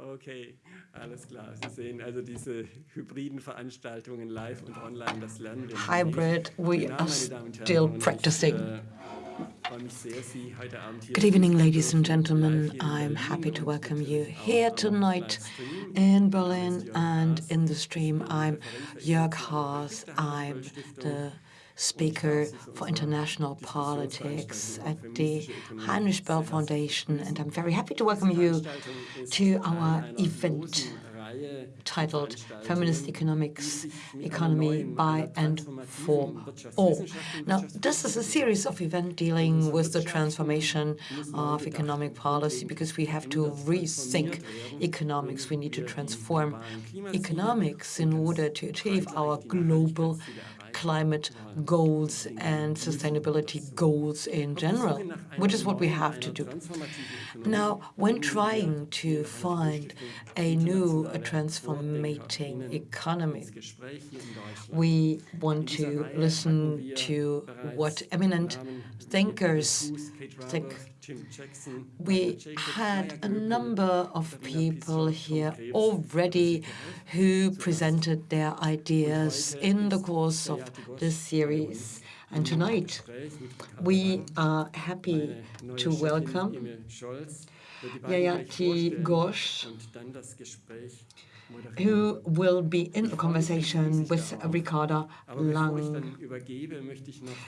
Okay, alles klar. Sie sehen also diese hybriden Veranstaltungen live und online, das lernen wir. Hybrid, we are still practicing. Äh, Good evening, ladies and gentlemen. I'm happy to welcome you here tonight in Berlin and in the stream. I'm Jörg Haas. I'm the speaker for international politics at the Heinrich Böll Foundation, and I'm very happy to welcome you to our event titled Feminist Economics, Economy by and for All. Now, this is a series of events dealing with the transformation of economic policy because we have to rethink economics. We need to transform economics in order to achieve our global climate goals and sustainability goals in general, which is what we have to do. Now, when trying to find a new a transformating economy, we want to listen to what eminent thinkers think we had a number of people here already who presented their ideas in the course of this series. And tonight, we are happy to welcome Jayati Ghosh, who will be in a conversation with Ricarda Lang.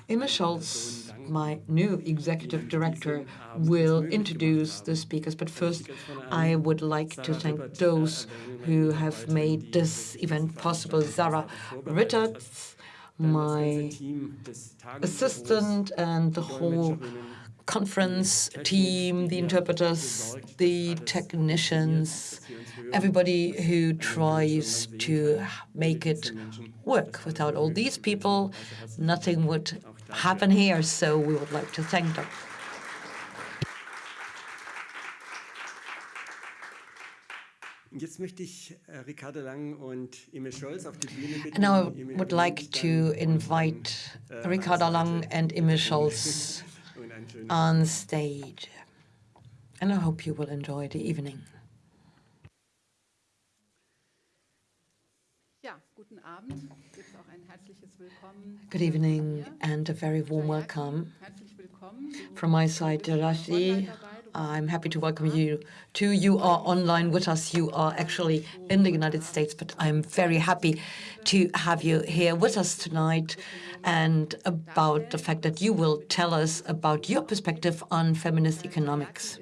Imme Scholz, my new executive director, will introduce the speakers, but first I would like to thank those who have made this event possible. Zara Rittertz, my assistant, and the whole conference team, the interpreters, the technicians, everybody who tries to make it work. Without all these people, nothing would happen here, so we would like to thank them. Now I would like to invite Ricarda Lang and Imme Scholz on stage. And I hope you will enjoy the evening. Good evening and a very warm welcome. From my side, Jayati, I'm happy to welcome you too. You are online with us. You are actually in the United States, but I'm very happy to have you here with us tonight and about the fact that you will tell us about your perspective on feminist economics.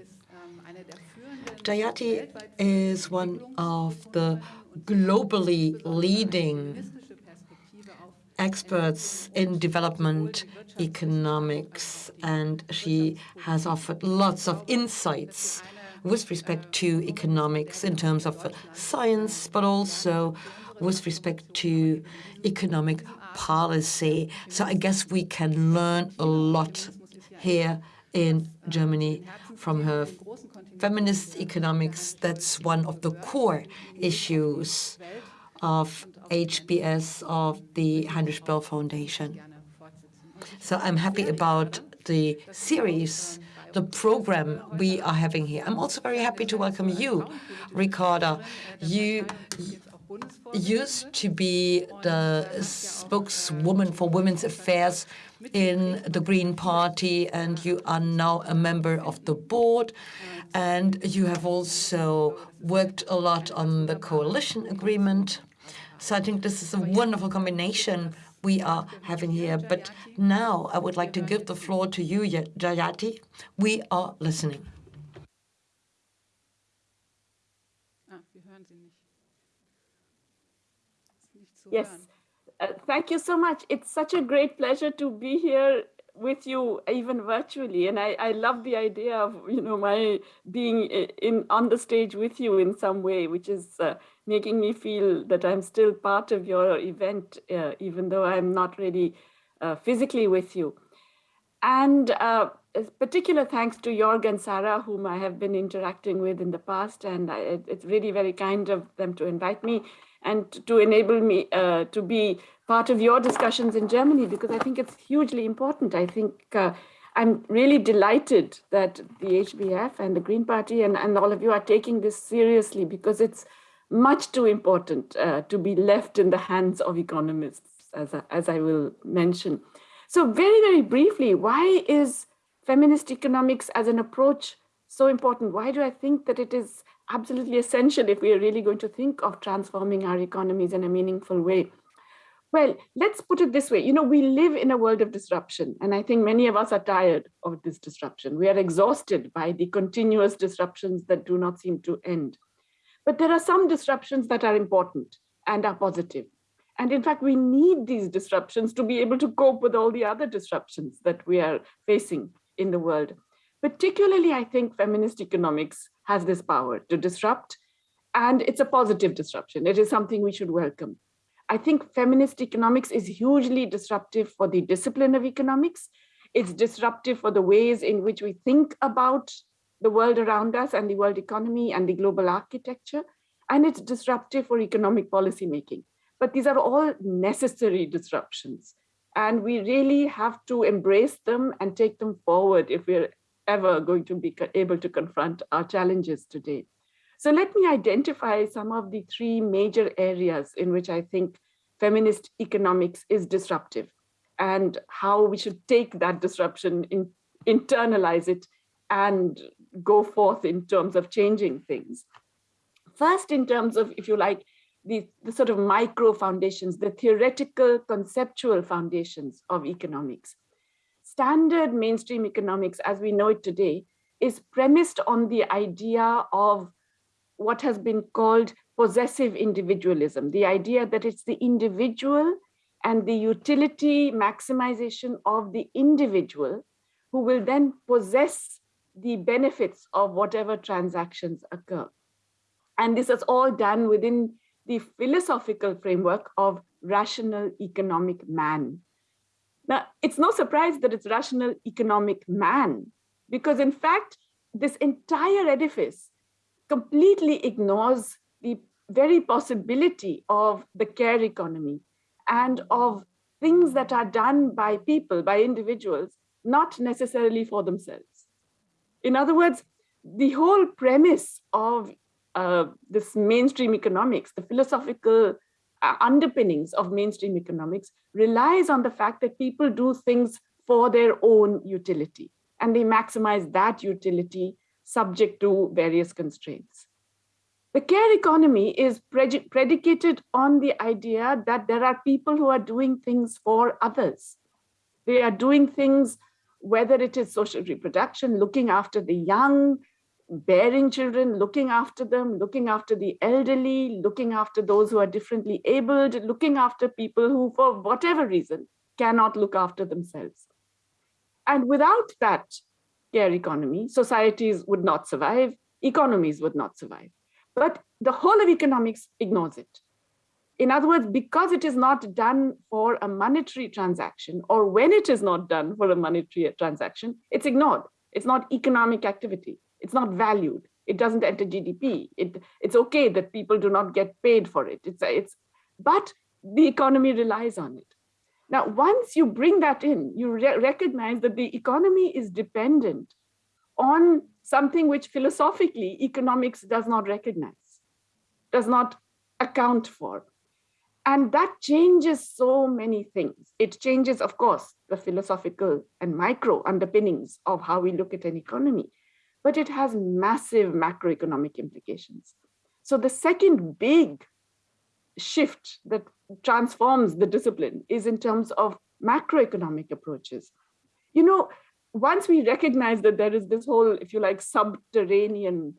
Jayati is one of the globally leading experts in development economics, and she has offered lots of insights with respect to economics in terms of science, but also with respect to economic policy. So I guess we can learn a lot here in Germany from her feminist economics. That's one of the core issues of HBS of the Heinrich Böll Foundation. So I'm happy about the series, the program we are having here. I'm also very happy to welcome you, Ricarda. You used to be the spokeswoman for women's affairs in the Green Party, and you are now a member of the board. And you have also worked a lot on the coalition agreement. So I think this is a wonderful combination we are having here. But now I would like to give the floor to you, Jayati. We are listening. Yes, uh, thank you so much. It's such a great pleasure to be here with you even virtually and I, I love the idea of you know my being in on the stage with you in some way which is uh, making me feel that I'm still part of your event, uh, even though I'm not really uh, physically with you. And uh, particular thanks to Jörg and Sarah, whom I have been interacting with in the past. And I, it's really very kind of them to invite me and to enable me uh, to be part of your discussions in Germany, because I think it's hugely important. I think uh, I'm really delighted that the HBF and the Green Party and, and all of you are taking this seriously because it's much too important uh, to be left in the hands of economists, as I, as I will mention. So very, very briefly, why is feminist economics as an approach so important? Why do I think that it is absolutely essential if we are really going to think of transforming our economies in a meaningful way? Well, let's put it this way. You know, we live in a world of disruption, and I think many of us are tired of this disruption. We are exhausted by the continuous disruptions that do not seem to end. But there are some disruptions that are important and are positive. And in fact, we need these disruptions to be able to cope with all the other disruptions that we are facing in the world. Particularly, I think feminist economics has this power to disrupt, and it's a positive disruption. It is something we should welcome. I think feminist economics is hugely disruptive for the discipline of economics. It's disruptive for the ways in which we think about the world around us and the world economy and the global architecture. And it's disruptive for economic policy making. But these are all necessary disruptions. And we really have to embrace them and take them forward if we're ever going to be able to confront our challenges today. So let me identify some of the three major areas in which I think feminist economics is disruptive and how we should take that disruption, in, internalize it and go forth in terms of changing things. First, in terms of, if you like, the, the sort of micro foundations, the theoretical conceptual foundations of economics. Standard mainstream economics, as we know it today, is premised on the idea of what has been called possessive individualism, the idea that it's the individual and the utility maximization of the individual who will then possess the benefits of whatever transactions occur. And this is all done within the philosophical framework of rational economic man. Now, it's no surprise that it's rational economic man, because in fact, this entire edifice completely ignores the very possibility of the care economy and of things that are done by people, by individuals, not necessarily for themselves. In other words, the whole premise of uh, this mainstream economics, the philosophical uh, underpinnings of mainstream economics relies on the fact that people do things for their own utility and they maximize that utility subject to various constraints. The care economy is predicated on the idea that there are people who are doing things for others. They are doing things, whether it is social reproduction, looking after the young, bearing children, looking after them, looking after the elderly, looking after those who are differently abled, looking after people who, for whatever reason, cannot look after themselves. And without that care economy, societies would not survive, economies would not survive. But the whole of economics ignores it. In other words, because it is not done for a monetary transaction, or when it is not done for a monetary transaction, it's ignored. It's not economic activity. It's not valued. It doesn't enter GDP. It, it's okay that people do not get paid for it. It's, it's, but the economy relies on it. Now, once you bring that in, you re recognize that the economy is dependent on something which philosophically economics does not recognize, does not account for. And that changes so many things. It changes, of course, the philosophical and micro underpinnings of how we look at an economy, but it has massive macroeconomic implications. So the second big shift that transforms the discipline is in terms of macroeconomic approaches. You know, once we recognize that there is this whole, if you like, subterranean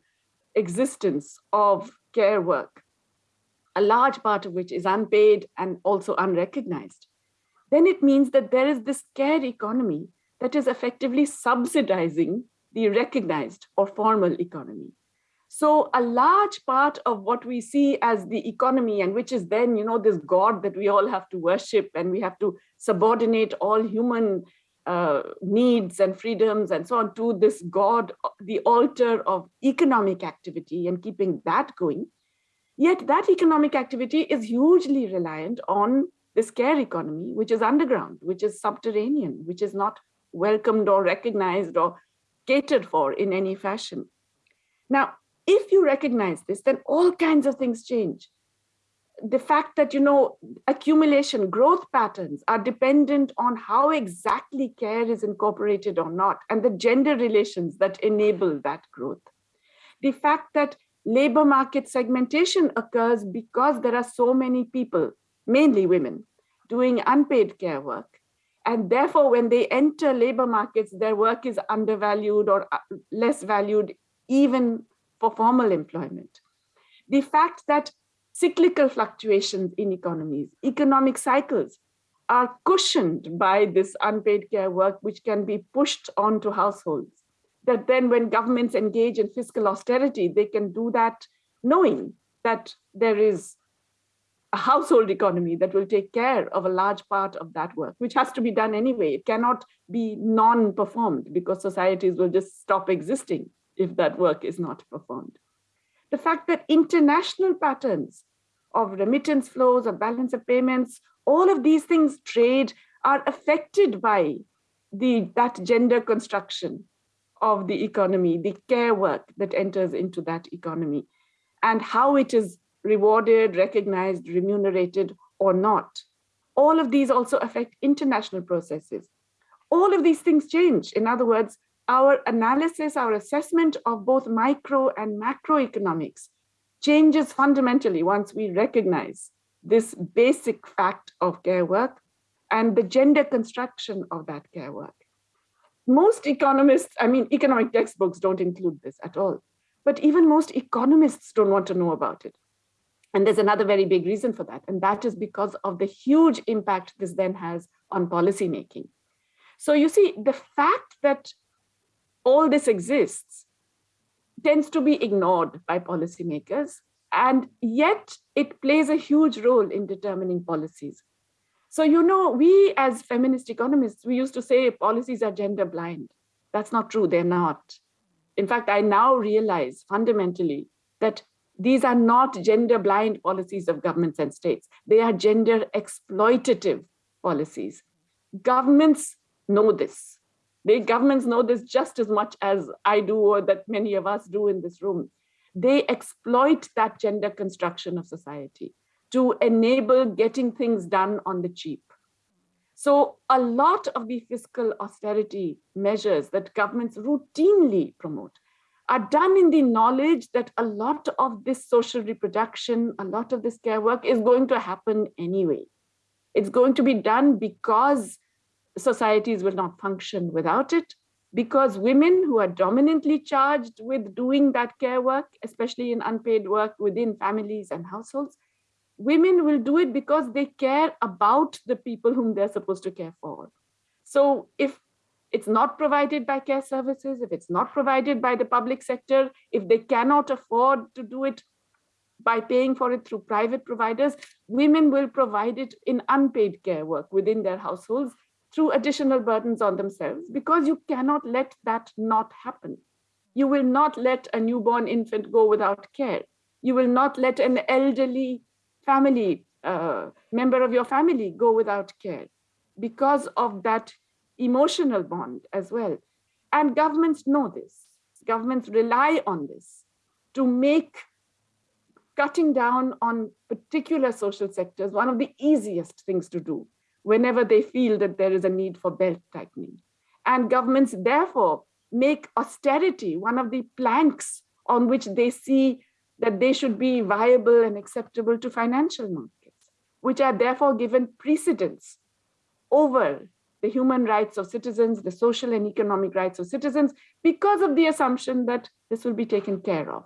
existence of care work, a large part of which is unpaid and also unrecognized, then it means that there is this care economy that is effectively subsidizing the recognized or formal economy. So a large part of what we see as the economy and which is then, you know, this God that we all have to worship and we have to subordinate all human uh, needs and freedoms and so on to this God, the altar of economic activity and keeping that going. Yet that economic activity is hugely reliant on this care economy, which is underground, which is subterranean, which is not welcomed or recognized or catered for in any fashion. Now, if you recognize this, then all kinds of things change. The fact that, you know, accumulation growth patterns are dependent on how exactly care is incorporated or not, and the gender relations that enable that growth. The fact that labor market segmentation occurs because there are so many people, mainly women, doing unpaid care work. And therefore, when they enter labor markets, their work is undervalued or uh, less valued even for formal employment. The fact that cyclical fluctuations in economies, economic cycles are cushioned by this unpaid care work, which can be pushed onto households. That then when governments engage in fiscal austerity, they can do that knowing that there is a household economy that will take care of a large part of that work, which has to be done anyway. It cannot be non-performed because societies will just stop existing if that work is not performed. The fact that international patterns of remittance flows, of balance of payments, all of these things, trade, are affected by the that gender construction of the economy, the care work that enters into that economy, and how it is rewarded, recognized, remunerated, or not. All of these also affect international processes. All of these things change. In other words, our analysis, our assessment of both micro and macroeconomics changes fundamentally once we recognize this basic fact of care work and the gender construction of that care work. Most economists, I mean, economic textbooks don't include this at all, but even most economists don't want to know about it. And there's another very big reason for that, and that is because of the huge impact this then has on policy making. So you see, the fact that all this exists tends to be ignored by policymakers, and yet it plays a huge role in determining policies. So, you know, we as feminist economists, we used to say policies are gender blind. That's not true, they're not. In fact, I now realize fundamentally that these are not gender blind policies of governments and states. They are gender exploitative policies. Governments know this. The governments know this just as much as I do or that many of us do in this room. They exploit that gender construction of society to enable getting things done on the cheap. So a lot of the fiscal austerity measures that governments routinely promote are done in the knowledge that a lot of this social reproduction, a lot of this care work is going to happen anyway. It's going to be done because societies will not function without it because women who are dominantly charged with doing that care work, especially in unpaid work within families and households, women will do it because they care about the people whom they're supposed to care for. So if it's not provided by care services, if it's not provided by the public sector, if they cannot afford to do it by paying for it through private providers, women will provide it in unpaid care work within their households through additional burdens on themselves because you cannot let that not happen. You will not let a newborn infant go without care. You will not let an elderly family, uh, member of your family go without care because of that emotional bond as well. And governments know this. Governments rely on this to make cutting down on particular social sectors one of the easiest things to do whenever they feel that there is a need for belt tightening. And governments therefore make austerity one of the planks on which they see that they should be viable and acceptable to financial markets, which are therefore given precedence over the human rights of citizens, the social and economic rights of citizens, because of the assumption that this will be taken care of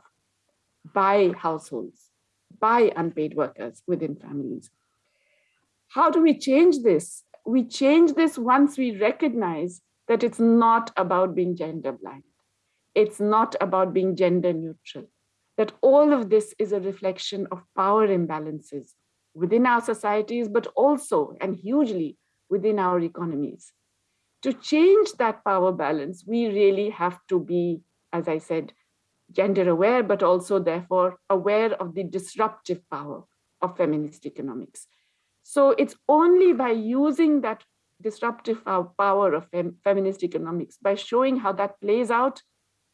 by households, by unpaid workers within families. How do we change this? We change this once we recognize that it's not about being gender blind. It's not about being gender neutral. That all of this is a reflection of power imbalances within our societies, but also and hugely within our economies. To change that power balance, we really have to be, as I said, gender aware, but also therefore aware of the disruptive power of feminist economics. So it's only by using that disruptive uh, power of fem feminist economics by showing how that plays out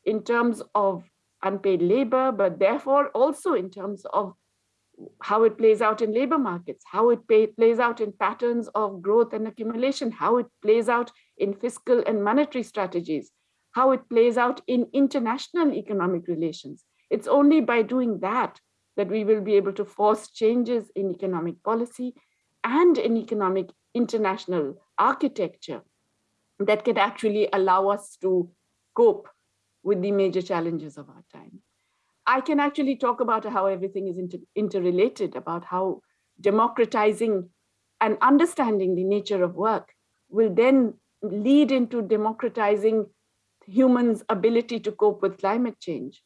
in terms of unpaid labor, but therefore also in terms of how it plays out in labor markets, how it pay, plays out in patterns of growth and accumulation, how it plays out in fiscal and monetary strategies, how it plays out in international economic relations. It's only by doing that that we will be able to force changes in economic policy and an economic international architecture that can actually allow us to cope with the major challenges of our time. I can actually talk about how everything is inter interrelated, about how democratizing and understanding the nature of work will then lead into democratizing humans' ability to cope with climate change,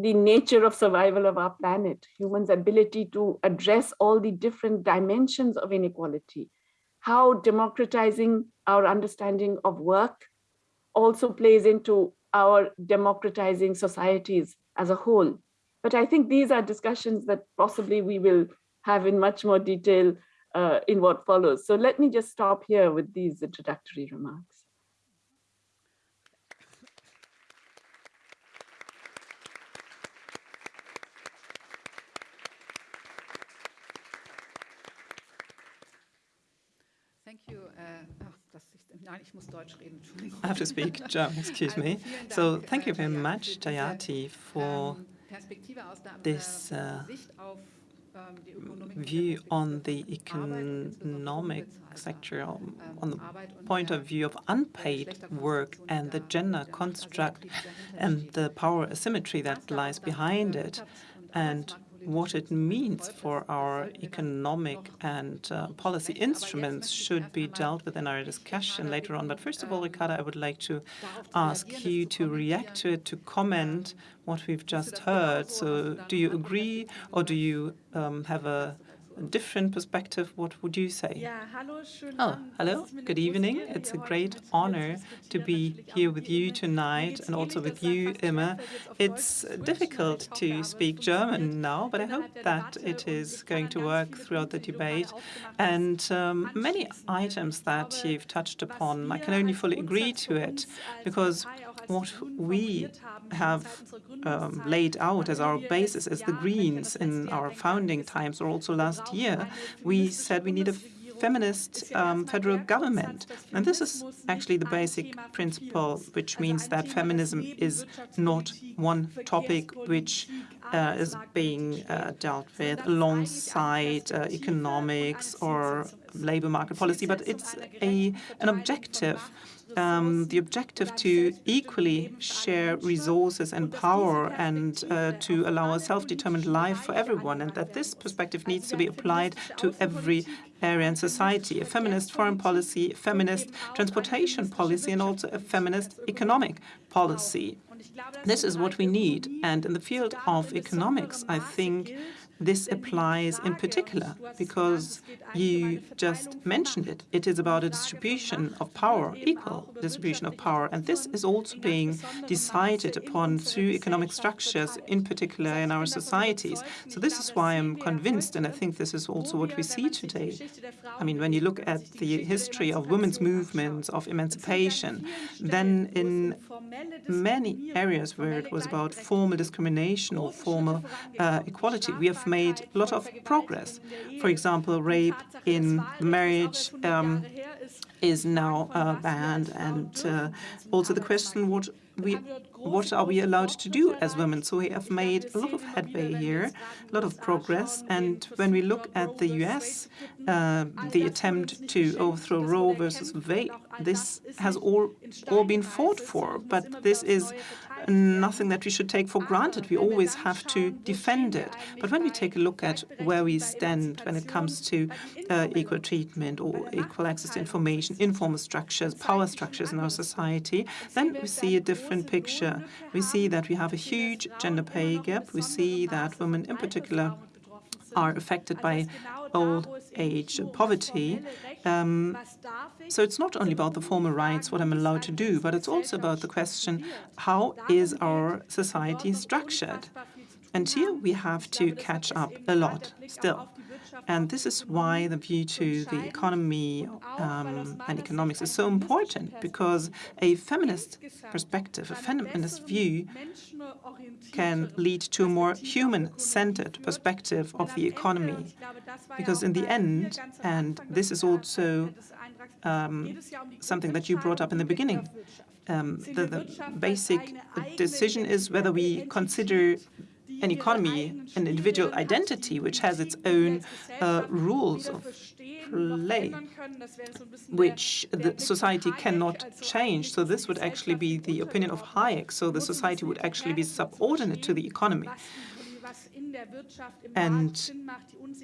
the nature of survival of our planet, humans' ability to address all the different dimensions of inequality, how democratizing our understanding of work also plays into our democratizing societies as a whole. But I think these are discussions that possibly we will have in much more detail uh, in what follows. So let me just stop here with these introductory remarks. Thank you. Uh, I have to speak German, excuse me. So thank you very much, Jayati, for this uh, view on the economic sector, on the point of view of unpaid work and the gender construct and the power asymmetry that lies behind it. And what it means for our economic and uh, policy instruments should be dealt with in our discussion later on. But first of all, Ricarda, I would like to ask you to react to it, to comment what we've just heard. So do you agree or do you um, have a different perspective, what would you say? Oh, hello, good evening. It's a great honor to be here with you tonight and also with you, Imme. It's difficult to speak German now, but I hope that it is going to work throughout the debate. And um, many items that you've touched upon, I can only fully agree to it, because what we have um, laid out as our basis as the Greens in our founding times, or also last year, we said we need a feminist um, federal government. And this is actually the basic principle, which means that feminism is not one topic which uh, is being uh, dealt with alongside uh, economics or labor market policy, but it's a an objective um, the objective to equally share resources and power and uh, to allow a self-determined life for everyone, and that this perspective needs to be applied to every area in society, a feminist foreign policy, a feminist transportation policy, and also a feminist economic policy. This is what we need. And in the field of economics, I think this applies in particular because you just mentioned it. It is about a distribution of power, equal distribution of power, and this is also being decided upon through economic structures, in particular in our societies. So this is why I'm convinced, and I think this is also what we see today. I mean, when you look at the history of women's movements, of emancipation, then in many areas where it was about formal discrimination or formal uh, equality, we have made a lot of progress. For example, rape in marriage um, is now uh, banned, and uh, also the question what we what are we allowed to do as women? So we have made a lot of headway here, a lot of progress. And when we look at the US, uh, the attempt to overthrow Roe versus Wade, this has all, all been fought for. But this is nothing that we should take for granted. We always have to defend it. But when we take a look at where we stand when it comes to uh, equal treatment or equal access to information, informal structures, power structures in our society, then we see a different picture. We see that we have a huge gender pay gap. We see that women in particular are affected by old age and poverty. Um, so it's not only about the formal rights, what I'm allowed to do, but it's also about the question, how is our society structured? And here we have to catch up a lot still. And this is why the view to the economy um, and economics is so important, because a feminist perspective, a feminist view can lead to a more human-centered perspective of the economy. Because in the end, and this is also um, something that you brought up in the beginning, um, the, the basic decision is whether we consider an economy, an individual identity, which has its own uh, rules of play, which the society cannot change. So this would actually be the opinion of Hayek. So the society would actually be subordinate to the economy. And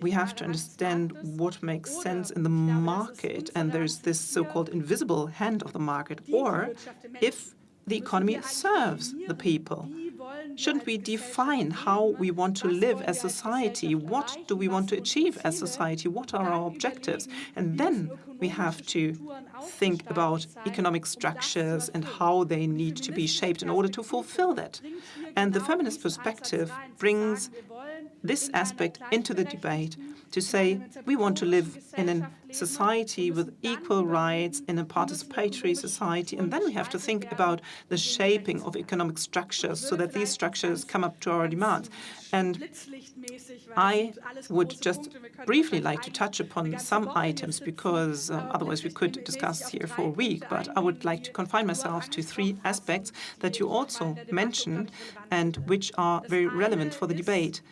we have to understand what makes sense in the market, and there's this so-called invisible hand of the market, or if the economy serves the people. Shouldn't we define how we want to live as society? What do we want to achieve as society? What are our objectives? And then we have to think about economic structures and how they need to be shaped in order to fulfill that. And the feminist perspective brings this aspect into the debate to say we want to live in a society with equal rights, in a participatory society, and then we have to think about the shaping of economic structures so that these structures come up to our demands. And I would just briefly like to touch upon some items because uh, otherwise we could discuss here for a week, but I would like to confine myself to three aspects that you also mentioned and which are very relevant for the debate.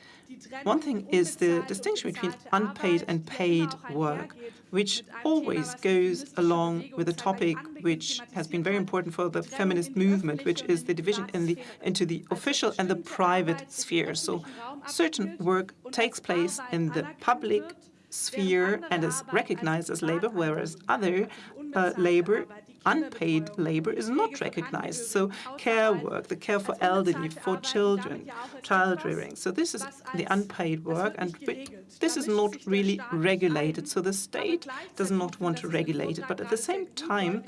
One thing is the distinction between unpaid and paid work, which always goes along with a topic which has been very important for the feminist movement, which is the division in the, into the official and the private sphere. So certain work takes place in the public sphere and is recognized as labor, whereas other uh, labor unpaid labor is not recognized. So care work, the care for elderly, for children, child rearing. So this is the unpaid work, and this is not really regulated. So the state does not want to regulate it. But at the same time,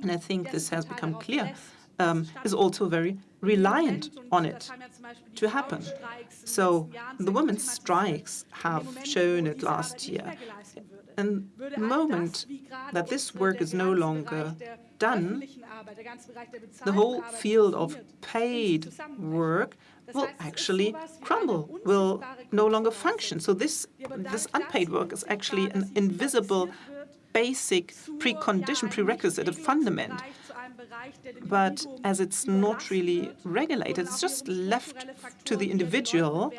and I think this has become clear, um, is also very reliant on it to happen. So the women's strikes have shown it last year. And the moment that this work is no longer done, the whole field of paid work will actually crumble, will no longer function. So this, this unpaid work is actually an invisible basic precondition, prerequisite, a fundament. But as it's not really regulated, it's just left to the individual,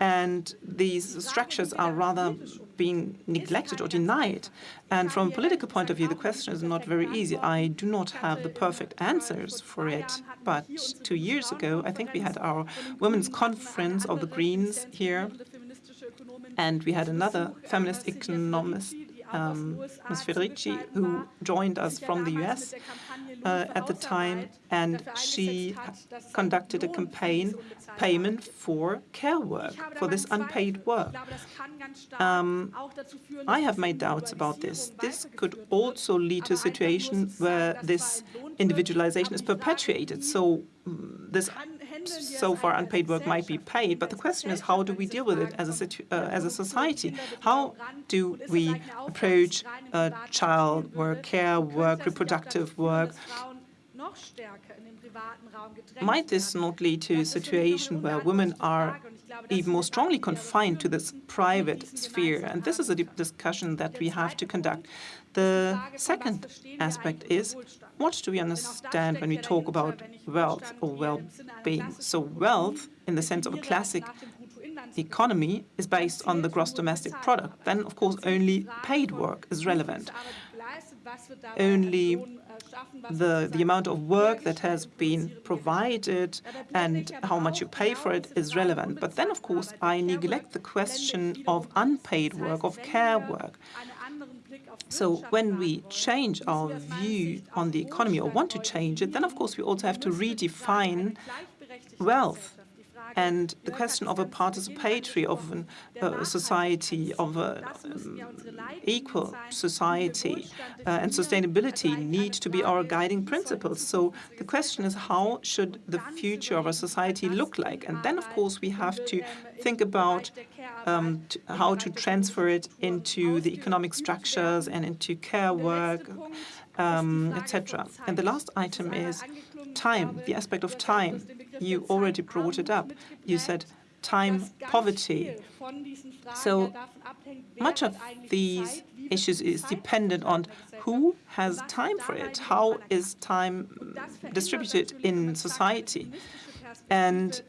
and these structures are rather being neglected or denied. And from a political point of view, the question is not very easy. I do not have the perfect answers for it. But two years ago, I think we had our Women's Conference of the Greens here, and we had another feminist economist um, Ms. Federici, who joined us from the US uh, at the time, and she conducted a campaign payment for care work, for this unpaid work. Um, I have my doubts about this. This could also lead to a situation where this individualization is perpetuated. So mm, this so far unpaid work might be paid, but the question is how do we deal with it as a, uh, as a society? How do we approach uh, child work, care work, reproductive work? Might this not lead to a situation where women are even more strongly confined to this private sphere? And this is a discussion that we have to conduct. The second aspect is, what do we understand when we talk about wealth or well-being? So wealth, in the sense of a classic economy, is based on the gross domestic product. Then, of course, only paid work is relevant. Only the, the amount of work that has been provided and how much you pay for it is relevant. But then, of course, I neglect the question of unpaid work, of care work. So when we change our view on the economy or want to change it, then of course we also have to redefine wealth. And the question of a participatory, of a society, of an um, equal society uh, and sustainability need to be our guiding principles. So the question is, how should the future of our society look like? And then, of course, we have to think about um, to how to transfer it into the economic structures and into care work, um, etc. And the last item is time, the aspect of time. You already brought it up. You said time poverty. So much of these issues is dependent on who has time for it, how is time distributed in society. And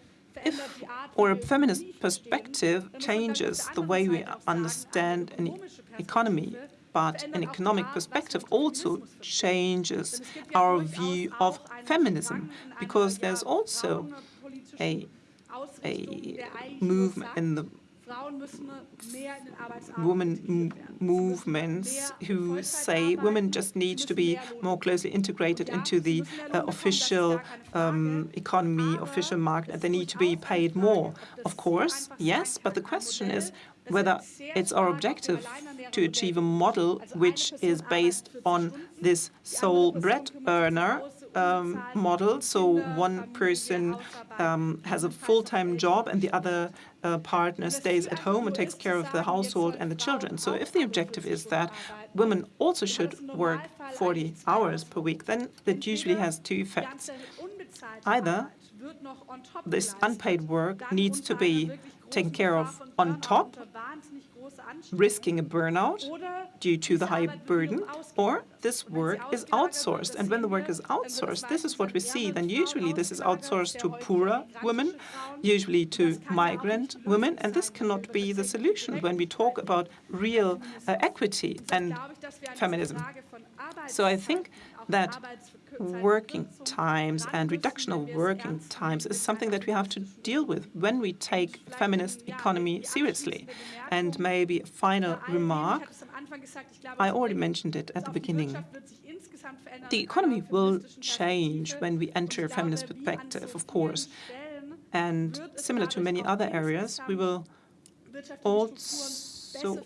if or a feminist perspective changes the way we understand an economy, but an economic perspective also changes our view of feminism, because there's also a, a movement in the women movements who say women just need to be more closely integrated into the uh, official um, economy, official market, and they need to be paid more. Of course, yes, but the question is whether it's our objective to achieve a model which is based on this sole bread earner um, model. So one person um, has a full-time job and the other uh, partner stays at home and takes care of the household and the children. So if the objective is that women also should work 40 hours per week, then that usually has two effects. Either this unpaid work needs to be taken care of on top, risking a burnout due to the high burden, or this work is outsourced. And when the work is outsourced, this is what we see. Then usually this is outsourced to poorer women, usually to migrant women, and this cannot be the solution when we talk about real uh, equity and feminism. So I think that working times and reduction of working times is something that we have to deal with when we take feminist economy seriously. And maybe a final remark, I already mentioned it at the beginning. The economy will change when we enter a feminist perspective, of course. And similar to many other areas, we will also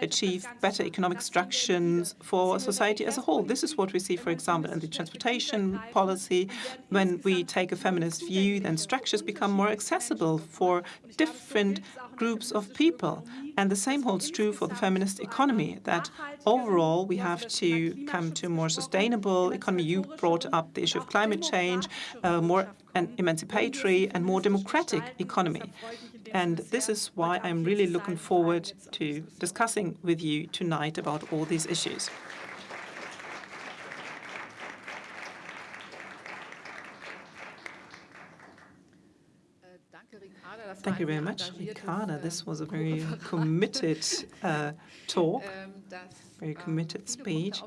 achieve better economic structures for society as a whole. This is what we see, for example, in the transportation policy. When we take a feminist view, then structures become more accessible for different groups of people. And the same holds true for the feminist economy, that overall we have to come to a more sustainable economy. You brought up the issue of climate change, uh, more an emancipatory and more democratic economy. And this is why I'm really looking forward to discussing with you tonight about all these issues. Thank you very much, Ricarda. This was a very committed uh, talk, very committed speech,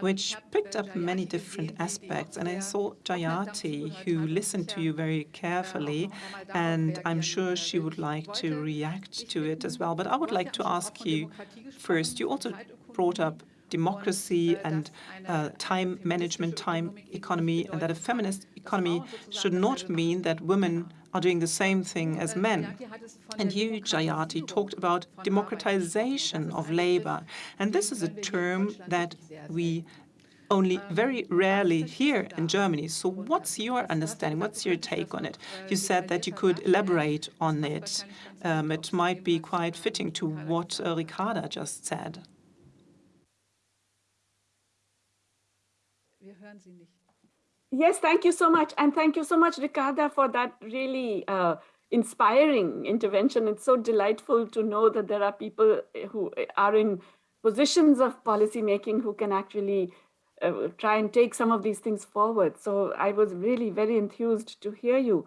which picked up many different aspects. And I saw Jayati, who listened to you very carefully, and I'm sure she would like to react to it as well. But I would like to ask you first, you also brought up democracy and uh, time management, time economy, and that a feminist economy should not mean that women are doing the same thing as men. And you, Jayati, talked about democratization of labor. And this is a term that we only very rarely hear in Germany. So what's your understanding? What's your take on it? You said that you could elaborate on it. Um, it might be quite fitting to what uh, Ricarda just said. Yes, thank you so much. And thank you so much, Ricarda, for that really uh, inspiring intervention. It's so delightful to know that there are people who are in positions of policymaking who can actually uh, try and take some of these things forward. So I was really very enthused to hear you.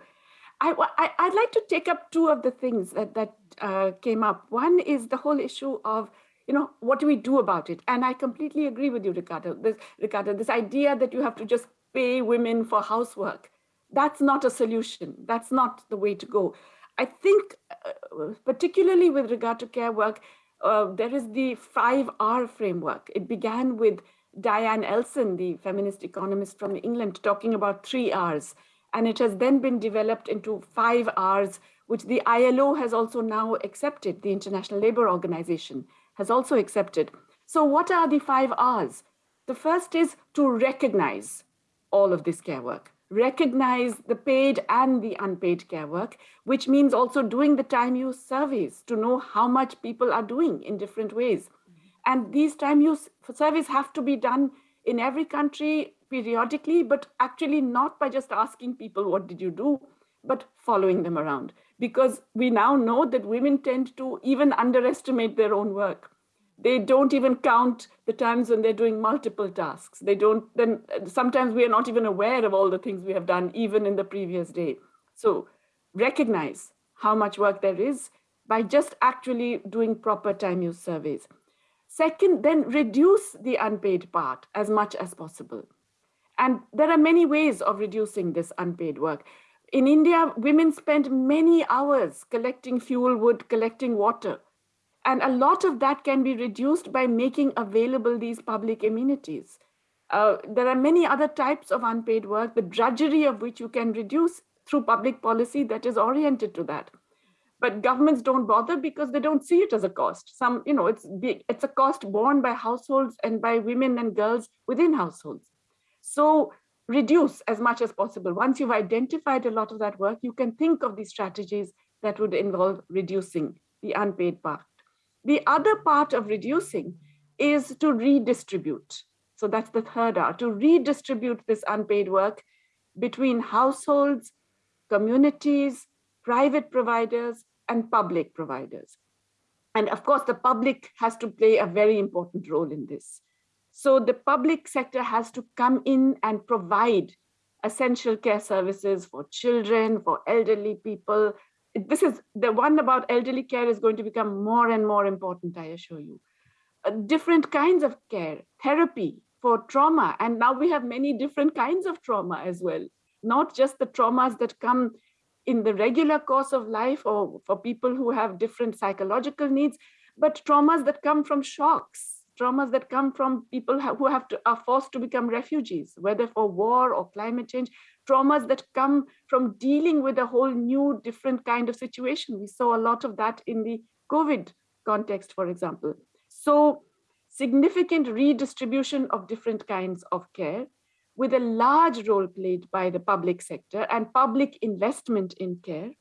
I, I, would like to take up two of the things that, that uh, came up. One is the whole issue of, you know, what do we do about it? And I completely agree with you, Ricardo. This, Ricardo, this idea that you have to just pay women for housework. That's not a solution. That's not the way to go. I think, uh, particularly with regard to care work, uh, there is the 5R framework. It began with Diane Elson, the feminist economist from England, talking about three R's. And it has then been developed into five R's, which the ILO has also now accepted, the International Labour Organization has also accepted. So what are the five R's? The first is to recognize all of this care work, recognize the paid and the unpaid care work, which means also doing the time use surveys to know how much people are doing in different ways. Mm-hmm. And these time use surveys have to be done in every country periodically, but actually not by just asking people, what did you do, but following them around. Because we now know that women tend to even underestimate their own work they don't even count the times when they're doing multiple tasks. They don't, then sometimes we are not even aware of all the things we have done, even in the previous day. So recognize how much work there is by just actually doing proper time use surveys. Second, then reduce the unpaid part as much as possible. And there are many ways of reducing this unpaid work. In India, women spend many hours collecting fuel wood, collecting water. And a lot of that can be reduced by making available these public amenities. Uh, there are many other types of unpaid work, the drudgery of which you can reduce through public policy that is oriented to that. But governments don't bother because they don't see it as a cost. Some, you know, it's big, it's a cost borne by households and by women and girls within households. So reduce as much as possible. Once you've identified a lot of that work, you can think of these strategies that would involve reducing the unpaid part. The other part of reducing is to redistribute. So that's the third R, to redistribute this unpaid work between households, communities, private providers, and public providers. And of course, the public has to play a very important role in this. So the public sector has to come in and provide essential care services for children, for elderly people, this is the one about elderly care is going to become more and more important, I assure you. Uh, different kinds of care, therapy for trauma. And now we have many different kinds of trauma as well, not just the traumas that come in the regular course of life or for people who have different psychological needs, but traumas that come from shocks, traumas that come from people who have to are forced to become refugees, whether for war or climate change, traumas that come from dealing with a whole new different kind of situation. We saw a lot of that in the COVID context, for example. So significant redistribution of different kinds of care with a large role played by the public sector and public investment in care,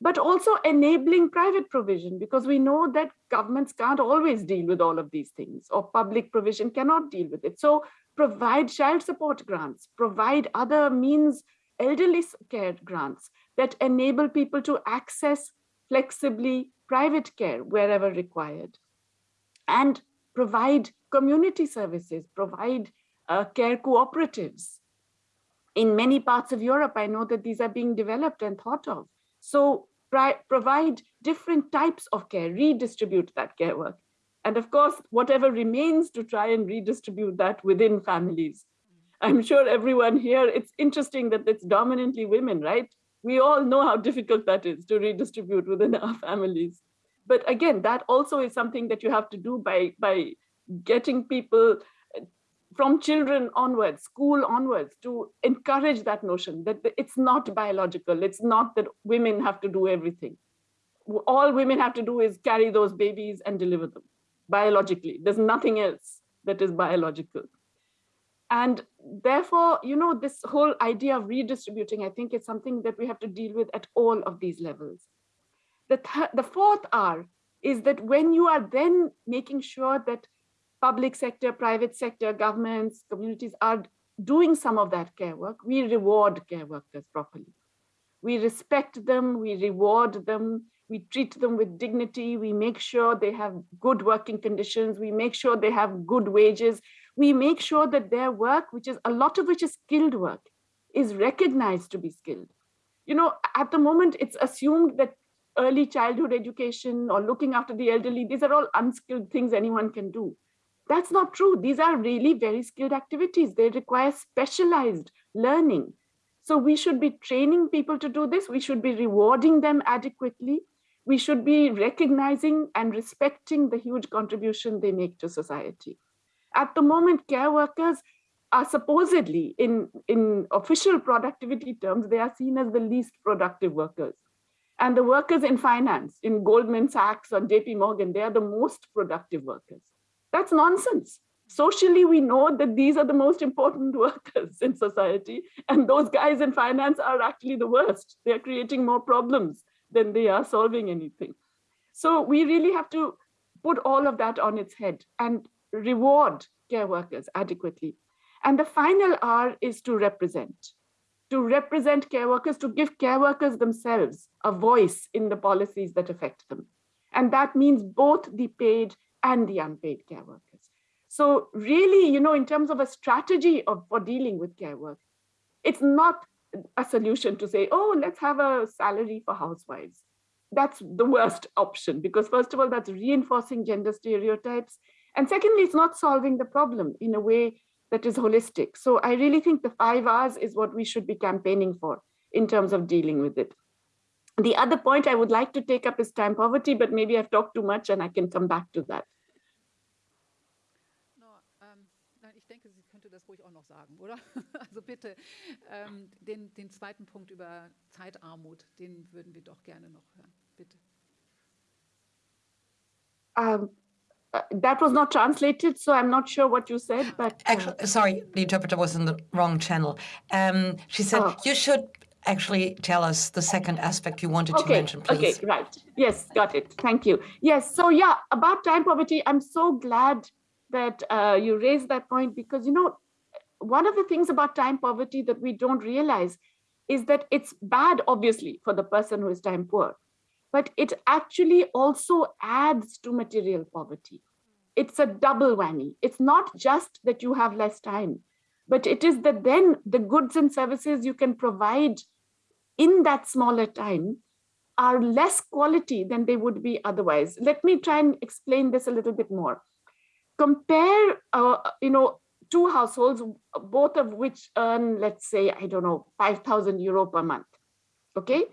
but also enabling private provision because we know that governments can't always deal with all of these things or public provision cannot deal with it. So provide child support grants, provide other means, elderly care grants that enable people to access flexibly private care wherever required and provide community services, provide uh, care cooperatives. In many parts of Europe, I know that these are being developed and thought of. So provide different types of care, redistribute that care work and of course, whatever remains to try and redistribute that within families. I'm sure everyone here, it's interesting that it's dominantly women, right? We all know how difficult that is to redistribute within our families. But again, that also is something that you have to do by, by getting people uh, from children onwards, school onwards, to encourage that notion that it's not biological. It's not that women have to do everything. All women have to do is carry those babies and deliver them biologically. There's nothing else that is biological. And therefore, you know, this whole idea of redistributing, I think it's something that we have to deal with at all of these levels. The, the fourth R is that when you are then making sure that public sector, private sector, governments, communities are doing some of that care work, we reward care workers properly. We respect them, we reward them, we treat them with dignity, we make sure they have good working conditions, we make sure they have good wages, we make sure that their work, which is a lot of which is skilled work, is recognized to be skilled. You know, at the moment, it's assumed that early childhood education or looking after the elderly, these are all unskilled things anyone can do. That's not true. These are really very skilled activities. They require specialized learning. So we should be training people to do this. We should be rewarding them adequately we should be recognizing and respecting the huge contribution they make to society. At the moment, care workers are supposedly, in, in official productivity terms, they are seen as the least productive workers. And the workers in finance, in Goldman Sachs or JP Morgan, they are the most productive workers. That's nonsense. Socially, we know that these are the most important workers in society. And those guys in finance are actually the worst. They're creating more problems than they are solving anything. So we really have to put all of that on its head and reward care workers adequately. And the final R is to represent, to represent care workers, to give care workers themselves a voice in the policies that affect them. And that means both the paid and the unpaid care workers. So really, you know, in terms of a strategy of, for dealing with care work, it's not a solution to say, oh, let's have a salary for housewives. That's the worst option because first of all, that's reinforcing gender stereotypes. And secondly, it's not solving the problem in a way that is holistic. So I really think the five R's is what we should be campaigning for in terms of dealing with it. The other point I would like to take up is time poverty, but maybe I've talked too much and I can come back to that. denke, sie könnte das ruhig auch noch sagen, oder? Also bitte, ähm, den, den zweiten Punkt über Zeitarmut, den würden wir doch gerne noch hören. Bitte. Um, uh, that was not translated, so I'm not sure what you said, but... Uh... Actually, sorry, the interpreter was in the wrong channel. Um, she said, oh. you should actually tell us the second aspect you wanted okay, to mention, please. Okay, right. Yes, got it. Thank you. Yes, so yeah, about time poverty, I'm so glad that uh, you raised that point because, you know, one of the things about time poverty that we don't realize is that it's bad, obviously, for the person who is time poor, but it actually also adds to material poverty. It's a double whammy. It's not just that you have less time, but it is that then the goods and services you can provide in that smaller time are less quality than they would be otherwise. Let me try and explain this a little bit more compare, uh, you know, two households, both of which earn, let's say, I don't know, 5,000 euro per month, okay?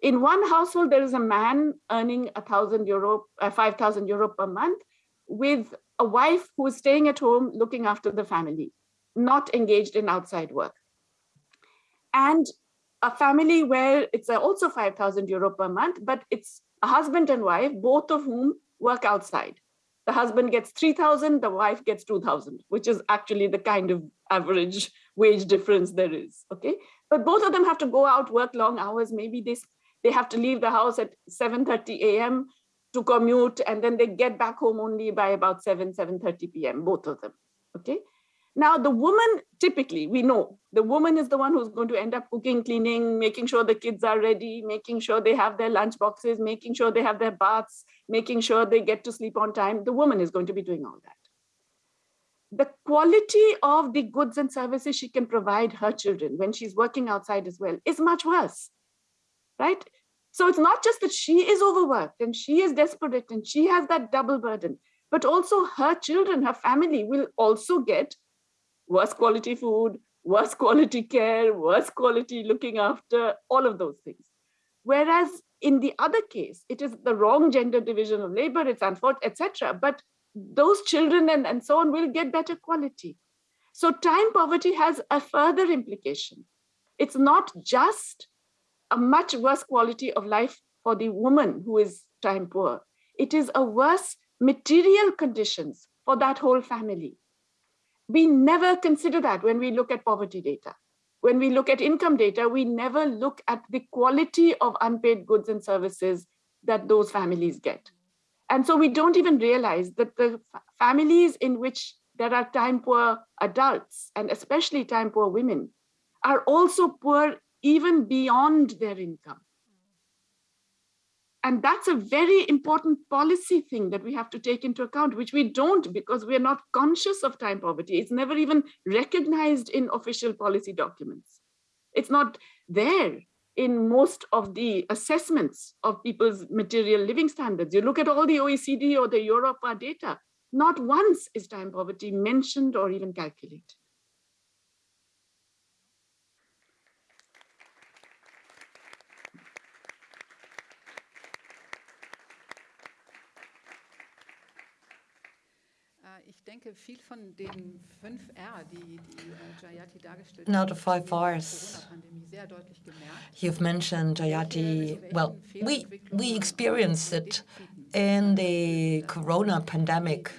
In one household, there is a man earning a thousand euro, uh, 5,000 euro per month with a wife who is staying at home looking after the family, not engaged in outside work. And a family where it's also 5,000 euro per month, but it's a husband and wife, both of whom work outside the husband gets 3000 the wife gets 2000 which is actually the kind of average wage difference there is okay but both of them have to go out work long hours maybe this they have to leave the house at 7:30 a.m. to commute and then they get back home only by about 7 7:30 p.m. both of them okay now, the woman, typically, we know the woman is the one who's going to end up cooking, cleaning, making sure the kids are ready, making sure they have their lunch boxes, making sure they have their baths, making sure they get to sleep on time. The woman is going to be doing all that. The quality of the goods and services she can provide her children when she's working outside as well is much worse, right? So it's not just that she is overworked and she is desperate and she has that double burden, but also her children, her family will also get worse quality food, worse quality care, worse quality looking after, all of those things. Whereas in the other case, it is the wrong gender division of labor, it's unfortunate, etc. But those children and, and so on will get better quality. So time poverty has a further implication. It's not just a much worse quality of life for the woman who is time poor. It is a worse material conditions for that whole family. We never consider that when we look at poverty data. When we look at income data, we never look at the quality of unpaid goods and services that those families get. And so we don't even realize that the families in which there are time poor adults, and especially time poor women, are also poor even beyond their income. And that's a very important policy thing that we have to take into account, which we don't because we're not conscious of time poverty. It's never even recognized in official policy documents. It's not there in most of the assessments of people's material living standards. You look at all the OECD or the Europa data, not once is time poverty mentioned or even calculated. Now the five R's you've mentioned, Jayati, well, we, we experienced it in the corona pandemic.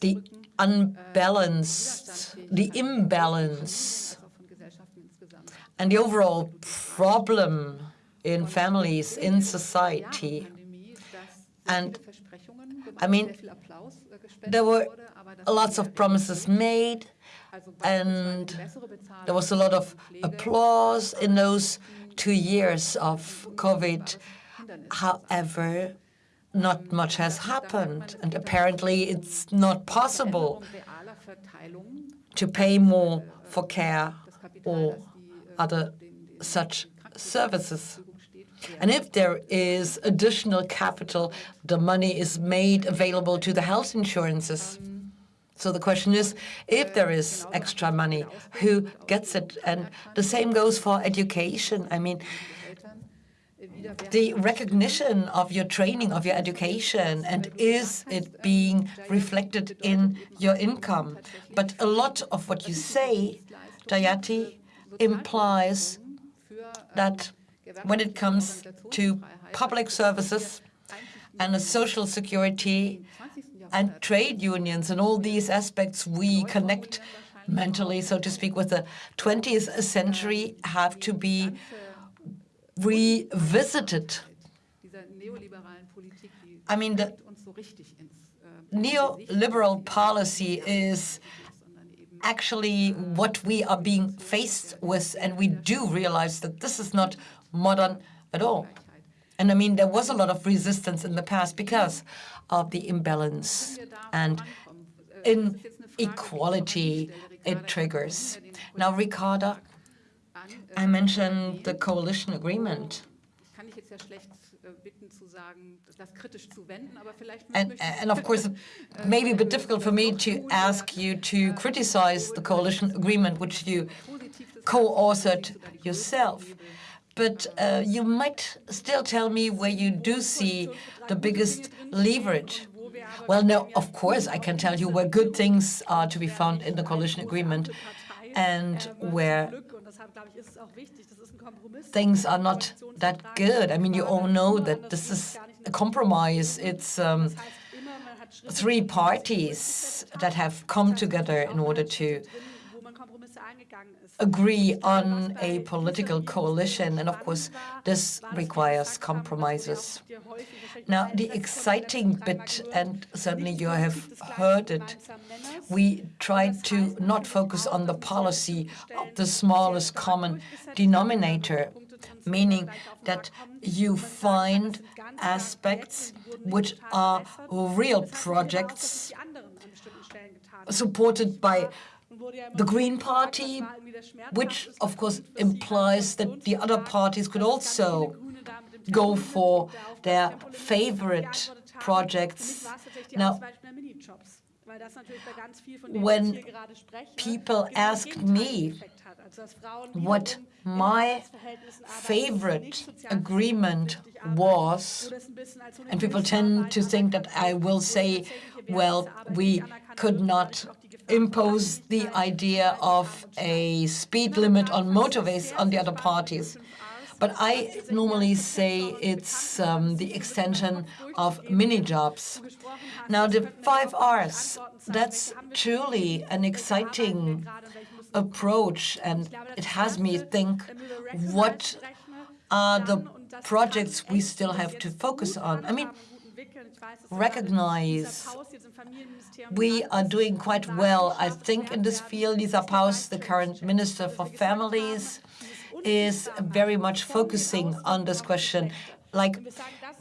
The unbalanced, the imbalance, and the overall problem in families, in society. And I mean, there were lots of promises made, and there was a lot of applause in those two years of COVID. However, not much has happened, and apparently it's not possible to pay more for care or other such services. And if there is additional capital, the money is made available to the health insurances. So the question is, if there is extra money, who gets it? And the same goes for education. I mean, the recognition of your training, of your education, and is it being reflected in your income? But a lot of what you say, Jayati, implies that when it comes to public services and social security and trade unions and all these aspects we connect mentally, so to speak, with the 20th century have to be revisited. I mean, the neoliberal policy is actually what we are being faced with, and we do realize that this is not modern at all. And I mean, there was a lot of resistance in the past because of the imbalance and inequality it triggers. Now, Ricarda, I mentioned the coalition agreement. And, and of course, it may be a bit difficult for me to ask you to criticize the coalition agreement, which you co-authored yourself. But uh, you might still tell me where you do see the biggest leverage. Well, no, of course, I can tell you where good things are to be found in the coalition agreement and where things are not that good. I mean, you all know that this is a compromise. It's um, three parties that have come together in order to agree on a political coalition, and of course, this requires compromises. Now, the exciting bit, and certainly you have heard it, we tried to not focus on the policy of the smallest common denominator, meaning that you find aspects which are real projects supported by the Green Party, which of course implies that the other parties could also go for their favorite projects. Now, when people ask me what my favorite agreement was, and people tend to think that I will say, well, we could not impose the idea of a speed limit on motorways on the other parties. But I normally say it's um, the extension of mini-jobs. Now, the five R's, that's truly an exciting approach, and it has me think what are the projects we still have to focus on. I mean, recognize we are doing quite well, I think, in this field. Lisa Paus, the current Minister for Families, is very much focusing on this question, like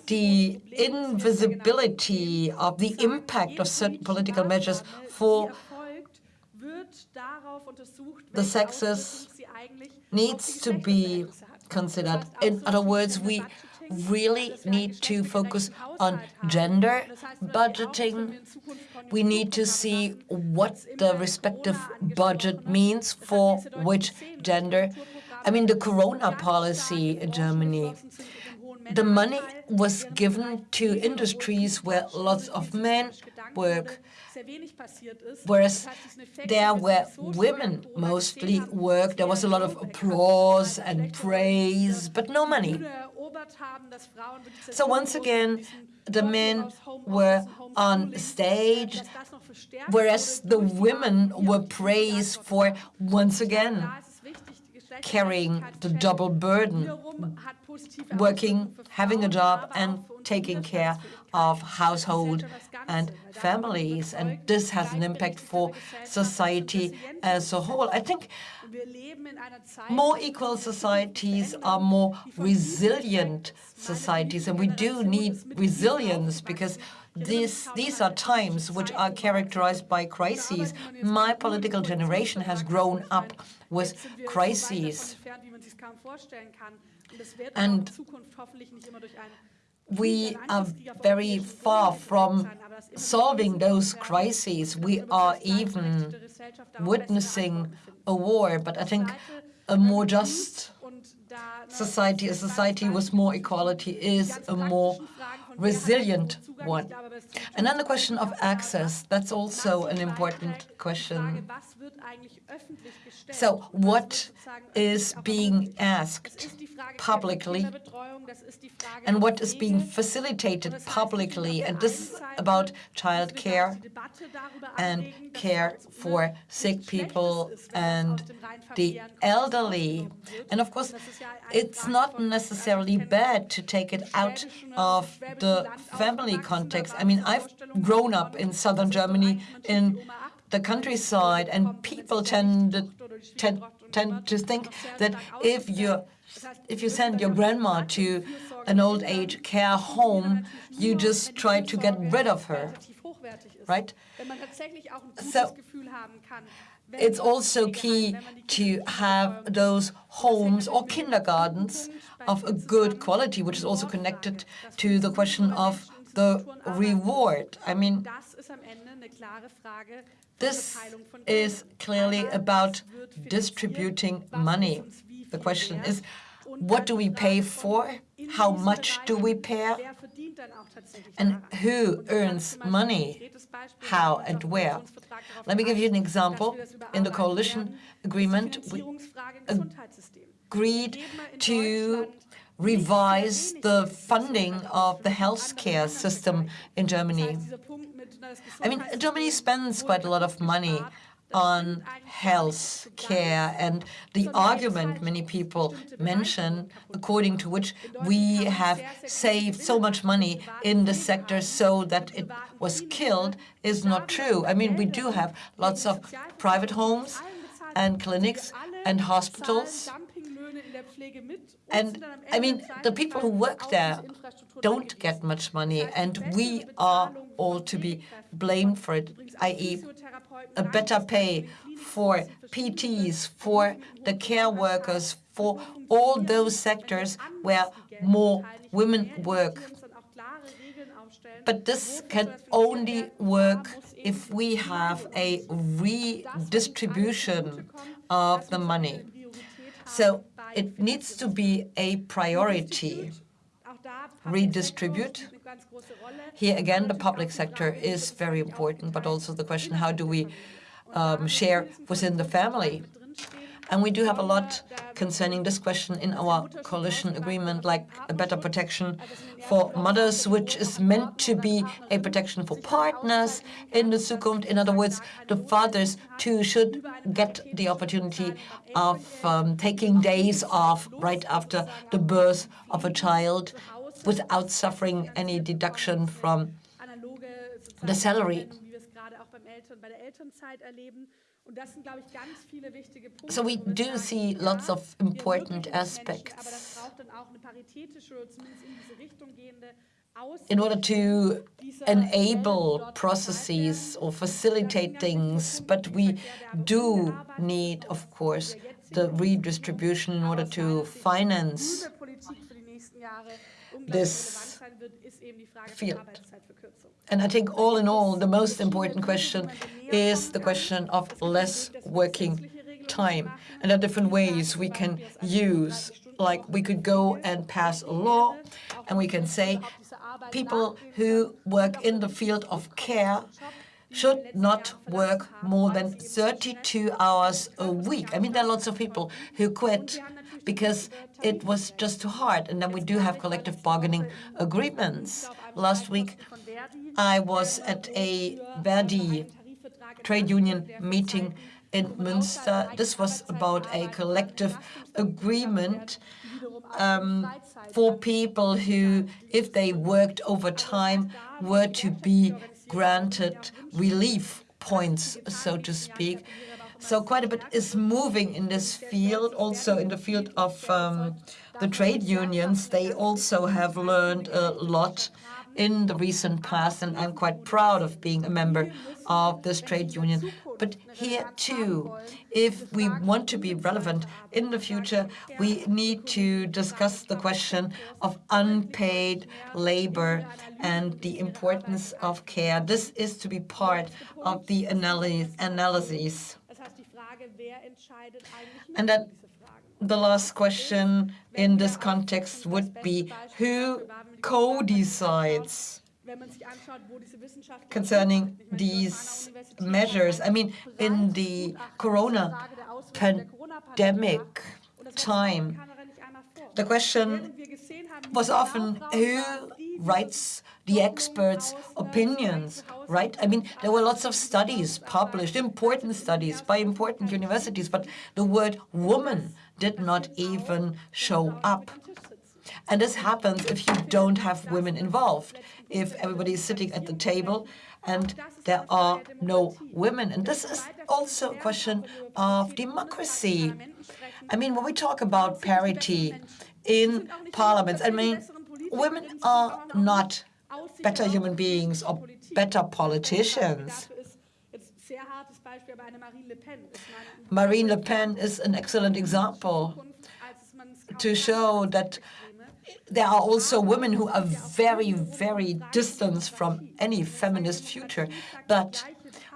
the invisibility of the impact of certain political measures for the sexes needs to be considered. In other words, we really need to focus on gender budgeting. We need to see what the respective budget means for which gender. I mean, the corona policy in Germany, the money was given to industries where lots of men work, whereas there where women mostly work, there was a lot of applause and praise, but no money. So once again, the men were on stage, whereas the women were praised for, once again, carrying the double burden, working, having a job, and taking care of household and families. And this has an impact for society as a whole. I think more equal societies are more resilient societies, and we do need resilience because these, these are times which are characterized by crises. My political generation has grown up with crises. And we are very far from solving those crises. We are even witnessing a war, but I think a more just society, a society with more equality, is a more resilient one. And then the question of access, that's also an important question. So what is being asked publicly and what is being facilitated publicly, and this is about child care and care for sick people and the elderly. And of course, it's not necessarily bad to take it out of the family context. I mean, I've grown up in southern Germany in the countryside, and people tend, tend, tend to think that if you if you send your grandma to an old age care home, you just try to get rid of her, right? So it's also key to have those homes or kindergartens of a good quality, which is also connected to the question of the reward. I mean, this is clearly about distributing money. The question is, what do we pay for? How much do we pay? And who earns money? How and where? Let me give you an example. In the coalition agreement, we agreed to revise the funding of the healthcare system in Germany. I mean, Germany spends quite a lot of money on health care and the argument many people mention, according to which we have saved so much money in the sector so that it was killed, is not true. I mean, we do have lots of private homes and clinics and hospitals. And I mean, the people who work there don't get much money, and we are all to be blamed for it, i.e a better pay for PTs, for the care workers, for all those sectors where more women work. But this can only work if we have a redistribution of the money. So it needs to be a priority. Redistribute here again, the public sector is very important, but also the question, how do we um, share within the family? And we do have a lot concerning this question in our coalition agreement, like a better protection for mothers, which is meant to be a protection for partners in the Zukunft. In other words, the fathers too should get the opportunity of um, taking days off right after the birth of a child without suffering any deduction from the salary. So we do see lots of important aspects in order to enable processes or facilitate things, but we do need, of course, the redistribution in order to finance this field. And I think all in all, the most important question is the question of less working time. And there are different ways we can use, like we could go and pass a law, and we can say people who work in the field of care should not work more than 32 hours a week. I mean, there are lots of people who quit because it was just too hard. And then we do have collective bargaining agreements. Last week, I was at a Verdi trade union meeting in Münster. This was about a collective agreement um, for people who, if they worked overtime, were to be granted relief points, so to speak. So quite a bit is moving in this field, also in the field of um, the trade unions. They also have learned a lot in the recent past, and I'm quite proud of being a member of this trade union. But here too, if we want to be relevant in the future, we need to discuss the question of unpaid labor and the importance of care. This is to be part of the analyses. And that the last question in this context would be, who co-decides concerning these measures? I mean, in the corona pandemic time, the question was often who writes the experts' opinions, right? I mean, there were lots of studies published, important studies by important universities, but the word woman did not even show up. And this happens if you don't have women involved, if everybody is sitting at the table and there are no women. And this is also a question of democracy. I mean, when we talk about parity in parliaments, I mean, women are not better human beings or better politicians. Marine Le Pen is an excellent example to show that there are also women who are very, very distant from any feminist future. But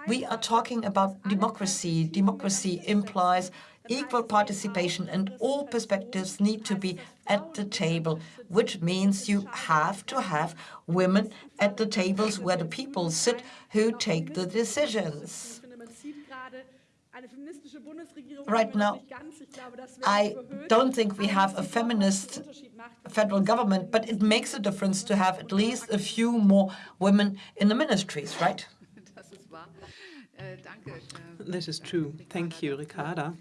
we are talking about democracy. Democracy implies equal participation, and all perspectives need to be at the table, which means you have to have women at the tables where the people sit who take the decisions. Right now, I don't think we have a feminist federal government, but it makes a difference to have at least a few more women in the ministries, right? This is true. Thank you, Ricarda.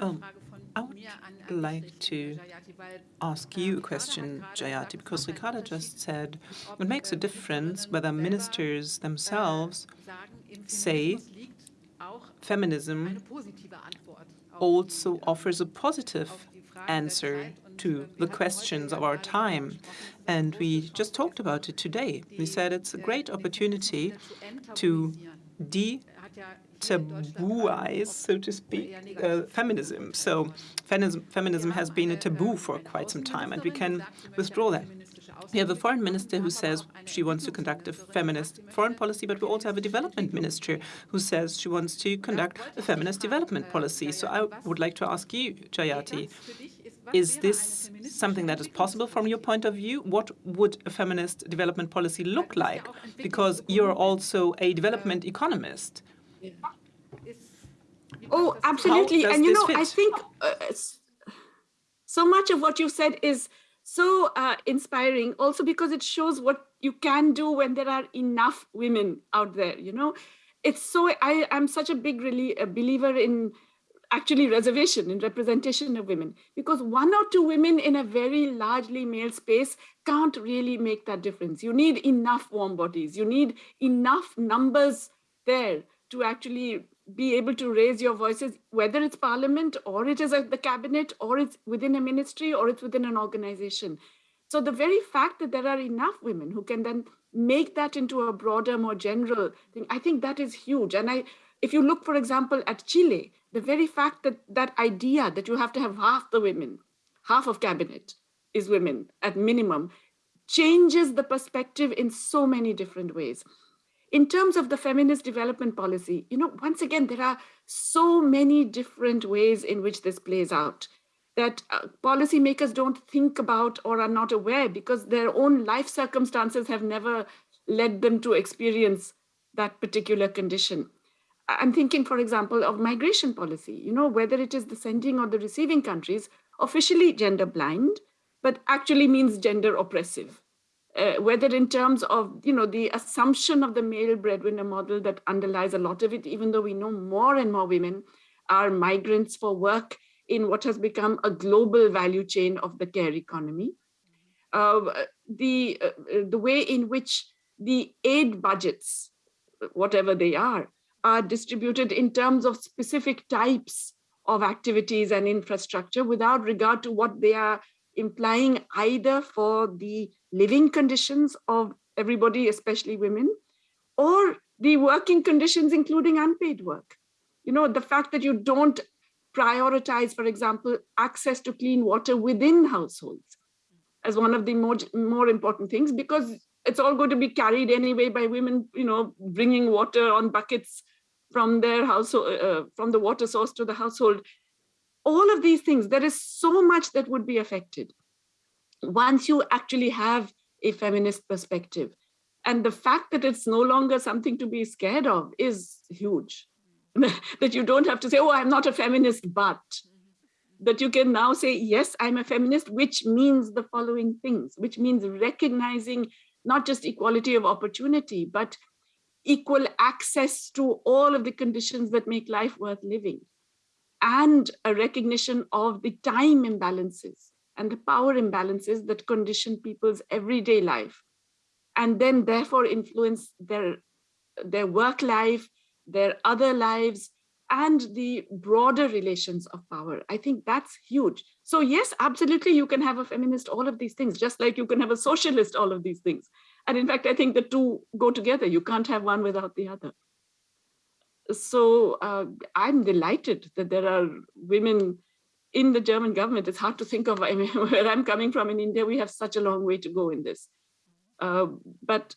Oh, I would like to ask you a question, Jayati, because Ricarda just said it makes a difference whether ministers themselves say feminism also offers a positive answer to the questions of our time. And we just talked about it today. We said it's a great opportunity to de tabooize, so to speak, uh, feminism. So feminism, feminism has been a taboo for quite some time, and we can withdraw that. We have a foreign minister who says she wants to conduct a feminist foreign policy, but we also have a development minister who says she wants to conduct a feminist development policy. So I would like to ask you, Jayati, is this something that is possible from your point of view? What would a feminist development policy look like? Because you're also a development economist. Oh, absolutely. And you know, fit? I think uh, so much of what you said is so uh, inspiring also because it shows what you can do when there are enough women out there, you know. It's so, I, I'm such a big really a believer in actually reservation and representation of women because one or two women in a very largely male space can't really make that difference. You need enough warm bodies. You need enough numbers there to actually be able to raise your voices, whether it's parliament or it is at the cabinet or it's within a ministry or it's within an organization. So the very fact that there are enough women who can then make that into a broader, more general thing, I think that is huge. And I, if you look, for example, at Chile, the very fact that that idea that you have to have half the women, half of cabinet is women at minimum, changes the perspective in so many different ways in terms of the feminist development policy, you know, once again, there are so many different ways in which this plays out that uh, policymakers don't think about or are not aware because their own life circumstances have never led them to experience that particular condition. I'm thinking, for example, of migration policy, you know, whether it is the sending or the receiving countries, officially gender blind, but actually means gender oppressive uh, whether in terms of you know the assumption of the male breadwinner model that underlies a lot of it, even though we know more and more women are migrants for work in what has become a global value chain of the care economy. Uh, the, uh, the way in which the aid budgets, whatever they are, are distributed in terms of specific types of activities and infrastructure without regard to what they are implying either for the living conditions of everybody, especially women, or the working conditions, including unpaid work. You know, the fact that you don't prioritize, for example, access to clean water within households as one of the more, more important things, because it's all going to be carried anyway by women, you know, bringing water on buckets from their household, uh, from the water source to the household. All of these things, there is so much that would be affected once you actually have a feminist perspective. And the fact that it's no longer something to be scared of is huge. that you don't have to say, oh, I'm not a feminist, but that you can now say, yes, I'm a feminist, which means the following things, which means recognizing not just equality of opportunity, but equal access to all of the conditions that make life worth living and a recognition of the time imbalances and the power imbalances that condition people's everyday life and then therefore influence their their work life their other lives and the broader relations of power. I think that's huge. So yes absolutely you can have a feminist all of these things just like you can have a socialist all of these things. And in fact i think the two go together. You can't have one without the other. So uh, i'm delighted that there are women in the German government, it's hard to think of I mean, where I'm coming from in India, we have such a long way to go in this. Uh, but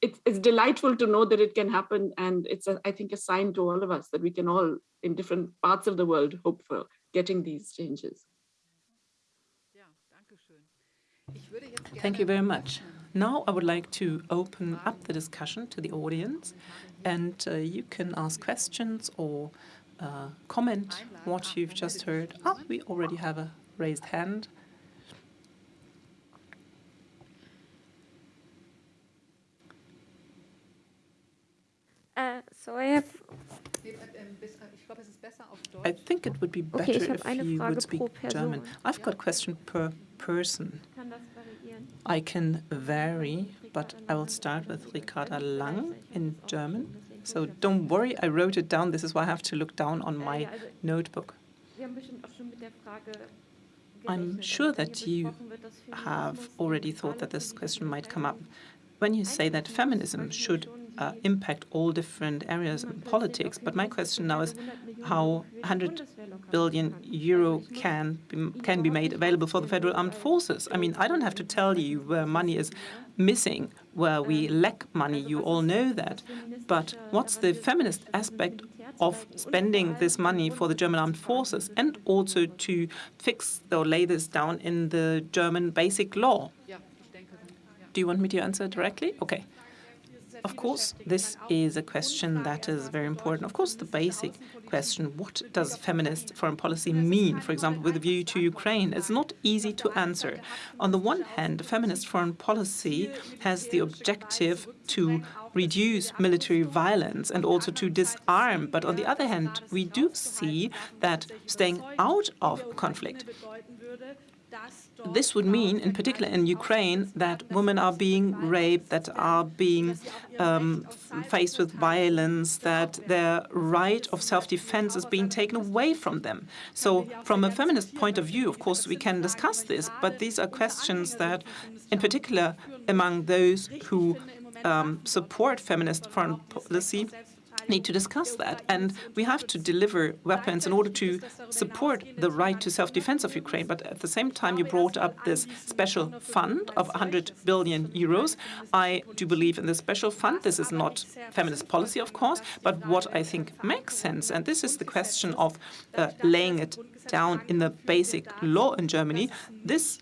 it, it's delightful to know that it can happen. And it's, a, I think, a sign to all of us that we can all, in different parts of the world, hope for getting these changes. Thank you very much. Now I would like to open up the discussion to the audience, and uh, you can ask questions or uh, comment what you've just heard. Oh, we already have a raised hand. Uh, so I have. I think it would be better okay, if you would speak German. I've got a question per person. I can vary, but I will start with Ricarda Lang in German. So don't worry, I wrote it down. This is why I have to look down on my notebook. I'm sure that you have already thought that this question might come up. When you say that feminism should uh, impact all different areas in politics, but my question now is how 100 billion euro can be, can be made available for the federal armed forces. I mean, I don't have to tell you where money is missing, where we lack money. You all know that. But what's the feminist aspect of spending this money for the German armed forces and also to fix or lay this down in the German basic law? Do you want me to answer directly? Okay. Of course, this is a question that is very important. Of course, the basic question, what does feminist foreign policy mean, for example, with a view to Ukraine? It's not easy to answer. On the one hand, feminist foreign policy has the objective to reduce military violence and also to disarm. But on the other hand, we do see that staying out of conflict this would mean, in particular in Ukraine, that women are being raped, that are being um, faced with violence, that their right of self-defense is being taken away from them. So from a feminist point of view, of course, we can discuss this, but these are questions that, in particular, among those who um, support feminist foreign policy, need to discuss that. And we have to deliver weapons in order to support the right to self-defense of Ukraine. But at the same time, you brought up this special fund of 100 billion euros. I do believe in this special fund. This is not feminist policy, of course, but what I think makes sense, and this is the question of uh, laying it down in the basic law in Germany, this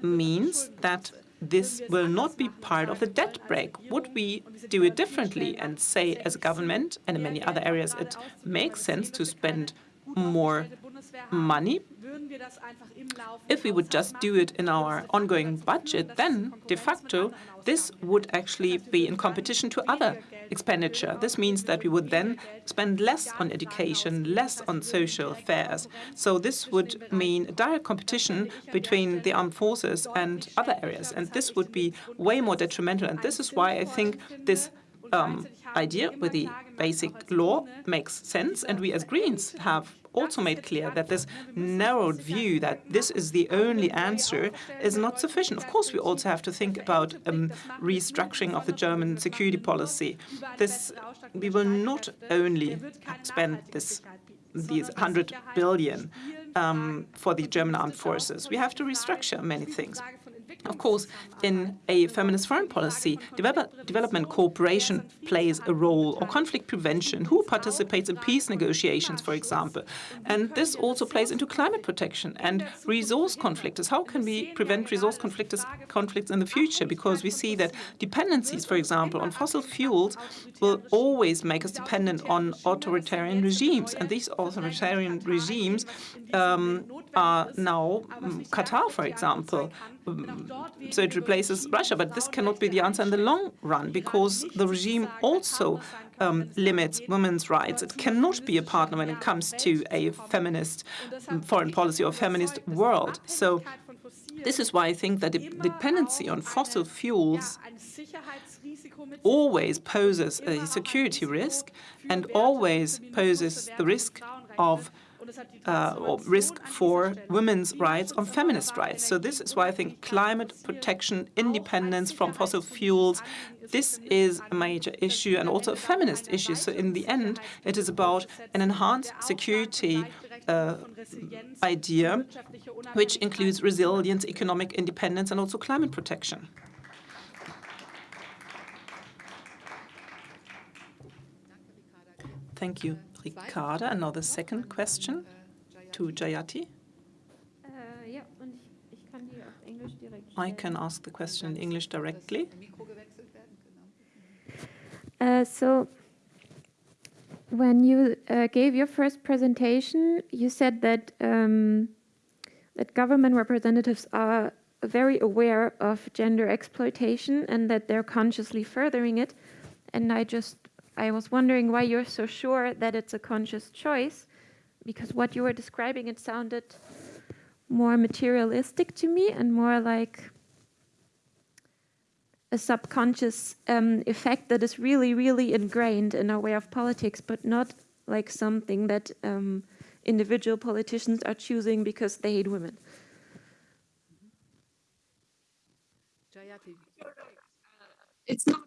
means that this will not be part of the debt brake. Would we do it differently and say, as a government, and in many other areas, it makes sense to spend more money? If we would just do it in our ongoing budget, then de facto this would actually be in competition to other expenditure. This means that we would then spend less on education, less on social affairs. So this would mean direct competition between the armed forces and other areas. And this would be way more detrimental. And this is why I think this um, idea with the basic law makes sense. And we as Greens have also made clear that this narrowed view that this is the only answer is not sufficient. Of course, we also have to think about um, restructuring of the German security policy. This we will not only spend this these 100 billion um, for the German armed forces. We have to restructure many things. Of course, in a feminist foreign policy, develop, development cooperation plays a role, or conflict prevention, who participates in peace negotiations, for example. And this also plays into climate protection and resource conflicts. How can we prevent resource conflicts, conflicts in the future? Because we see that dependencies, for example, on fossil fuels will always make us dependent on authoritarian regimes. And these authoritarian regimes um, are now um, Qatar, for example, so it replaces Russia. But this cannot be the answer in the long run because the regime also um, limits women's rights. It cannot be a partner when it comes to a feminist foreign policy or feminist world. So this is why I think that the dependency on fossil fuels always poses a security risk and always poses the risk of uh, risk for women's rights or feminist rights. So this is why I think climate protection, independence from fossil fuels, this is a major issue and also a feminist issue. So in the end, it is about an enhanced security uh, idea, which includes resilience, economic independence, and also climate protection. Thank you. Ricarda. Another second question to Jayati. I can ask the question in English directly. Uh, so, when you uh, gave your first presentation, you said that um, that government representatives are very aware of gender exploitation and that they're consciously furthering it. And I just I was wondering why you're so sure that it's a conscious choice, because what you were describing, it sounded more materialistic to me and more like a subconscious um, effect that is really, really ingrained in our way of politics, but not like something that um, individual politicians are choosing because they hate women. It's not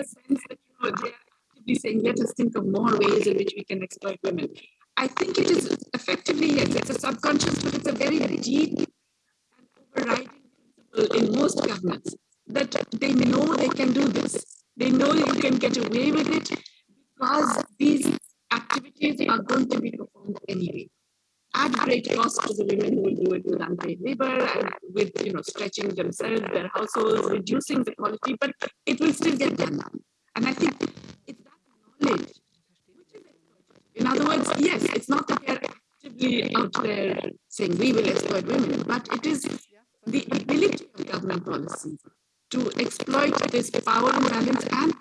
the sense that you know they're actively saying, let us think of more ways in which we can exploit women. I think it is effectively, yes, it's a subconscious, but it's a very deep and overriding principle in most governments that they know they can do this. They know you can get away with it because these activities are going to be performed anyway at great cost to the women who will do it with unpaid labor and with you know stretching themselves, their households, reducing the quality, but it will still get done. And I think it's that knowledge. In other words, yes, it's not that they're actively out there saying we will exploit women, but it is the ability of government policy to exploit this power imbalance and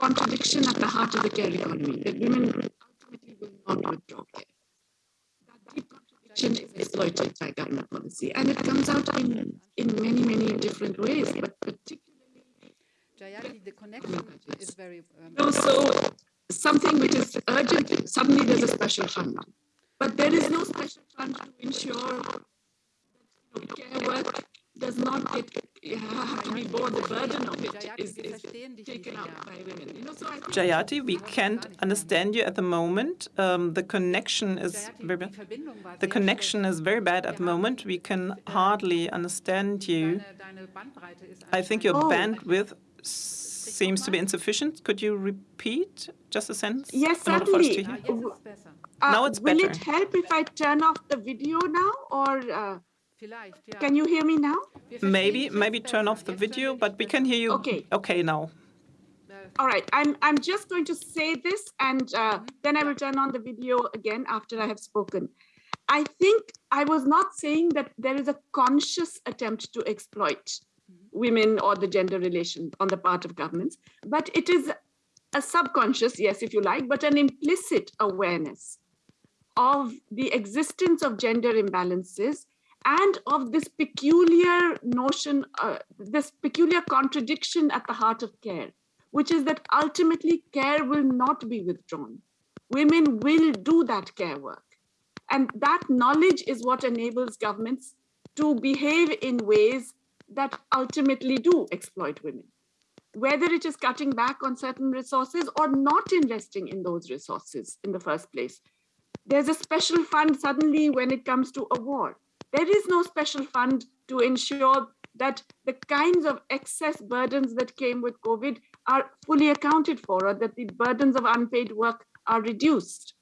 contradiction at the heart of the care economy that women ultimately will not withdraw care is exploited by government policy. And it comes out in, in many, many different ways, but particularly. Jayati, the connection is very. Um, no, so something which is urgent, suddenly there's a special fund. But there is no special fund to ensure that you know, care work does not get bore the burden of it is, is taken up by women. You know, so Jayati, we can't understand you at the moment. Um, the connection is very bad. The connection is very bad at the moment. We can hardly understand you. I think your Oh. bandwidth seems to be insufficient. Could you repeat just a sentence? Yes, in order for us to certainly. Uh, Now it's better. will better. it help if I turn off the video now, or uh, Vielleicht, ja. Can you hear me now? Maybe, maybe turn off the video, but we can hear you Okay. okay now. All right, I'm I'm just going to say this, and uh, then I will turn on the video again after I have spoken. I think I was not saying that there is a conscious attempt to exploit women or the gender relation on the part of governments, but it is a subconscious, yes, if you like, but an implicit awareness of the existence of gender imbalances and of this peculiar notion, uh, this peculiar contradiction at the heart of care, which is that ultimately care will not be withdrawn. Women will do that care work. And that knowledge is what enables governments to behave in ways that ultimately do exploit women. Whether it is cutting back on certain resources or not investing in those resources in the first place. There's a special fund suddenly when it comes to a war. There is no special fund to ensure that the kinds of excess burdens that came with COVID are fully accounted for or that the burdens of unpaid work are reduced.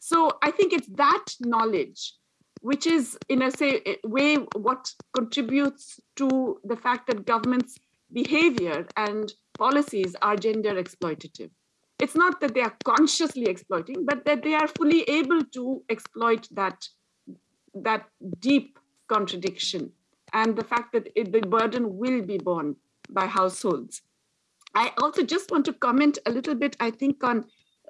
So I think it's that knowledge which is in a say way what contributes to the fact that governments behavior and policies are gender exploitative it's not that they are consciously exploiting but that they are fully able to exploit that that deep contradiction and the fact that it, the burden will be borne by households. I also just want to comment a little bit i think on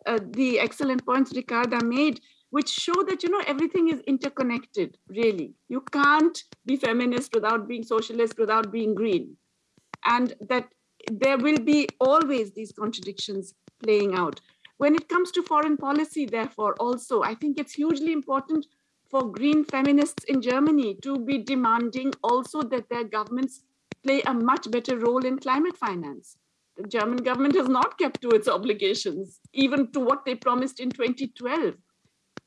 uh, the excellent points ricarda made which show that you know everything is interconnected really. You can't be feminist without being socialist without being green. And that there will be always these contradictions playing out. When it comes to foreign policy therefore also i think it's hugely important for green feminists in germany to be demanding also that their governments play a much better role in climate finance the german government has not kept to its obligations even to what they promised in 2012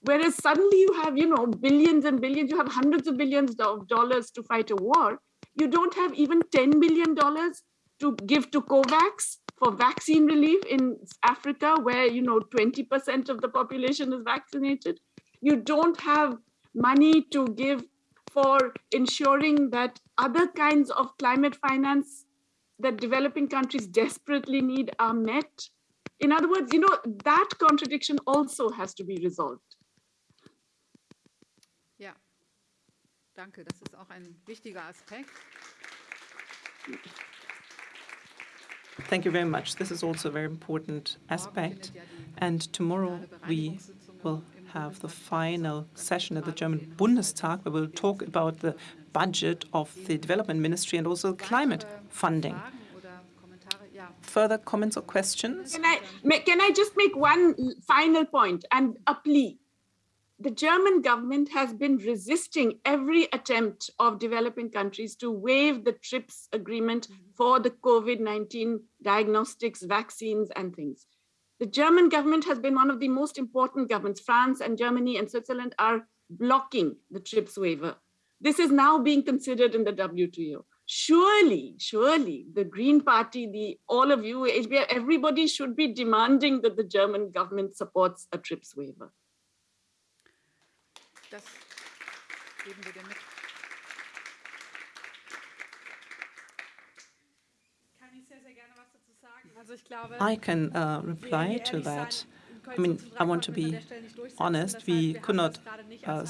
Whereas suddenly you have, you know, billions and billions, you have hundreds of billions of dollars to fight a war. You don't have even $10 billion to give to COVAX for vaccine relief in Africa, where, you know, 20% of the population is vaccinated. You don't have money to give for ensuring that other kinds of climate finance that developing countries desperately need are met. In other words, you know, that contradiction also has to be resolved. Ja, danke. Das ist auch ein wichtiger Aspekt. Thank you very much. This is also a very important aspect. And tomorrow we will have the final session at the German Bundestag where we'll talk about the budget of the development ministry and also climate funding. Further comments or questions? Can I, can I just make one final point and uh, a plea? The German government has been resisting every attempt of developing countries to waive the TRIPS agreement for the COVID 19 diagnostics, vaccines, and things. The German government has been one of the most important governments. France and Germany and Switzerland are blocking the TRIPS waiver. This is now being considered in the WTO. Surely, surely, the Green Party, the all of you, HBR, everybody should be demanding that the German government supports a TRIPS waiver. Das geben wir. Kann ich sehr, sehr gerne was dazu sagen. Also ich glaube, I can uh, reply to that. I mean, I want to be honest. We could not uh,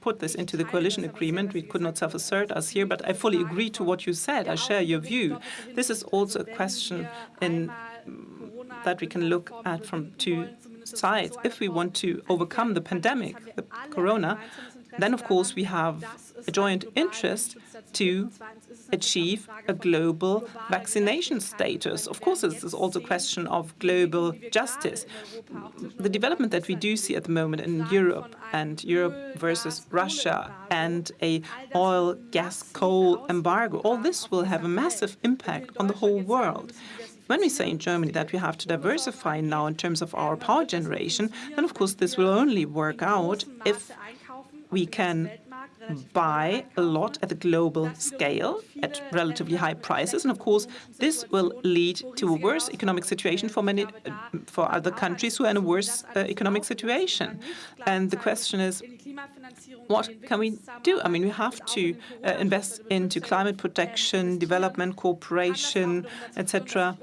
put this into the coalition agreement. We could not self-assert us here, but I fully agree to what you said. I share your view. This is also a question in, that we can look at from two sides. If we want to overcome the pandemic, the corona, then of course we have a joint interest to achieve a global vaccination status. Of course, this is also a question of global justice. The development that we do see at the moment in Europe and Europe versus Russia and a oil, gas, coal embargo, all this will have a massive impact on the whole world. When we say in Germany that we have to diversify now in terms of our power generation, then of course this will only work out if we can buy a lot at a global scale at relatively high prices. And of course, this will lead to a worse economic situation for many, for other countries who are in a worse uh, economic situation. And the question is, what can we do? I mean, we have to uh, invest into climate protection, development, cooperation, etc.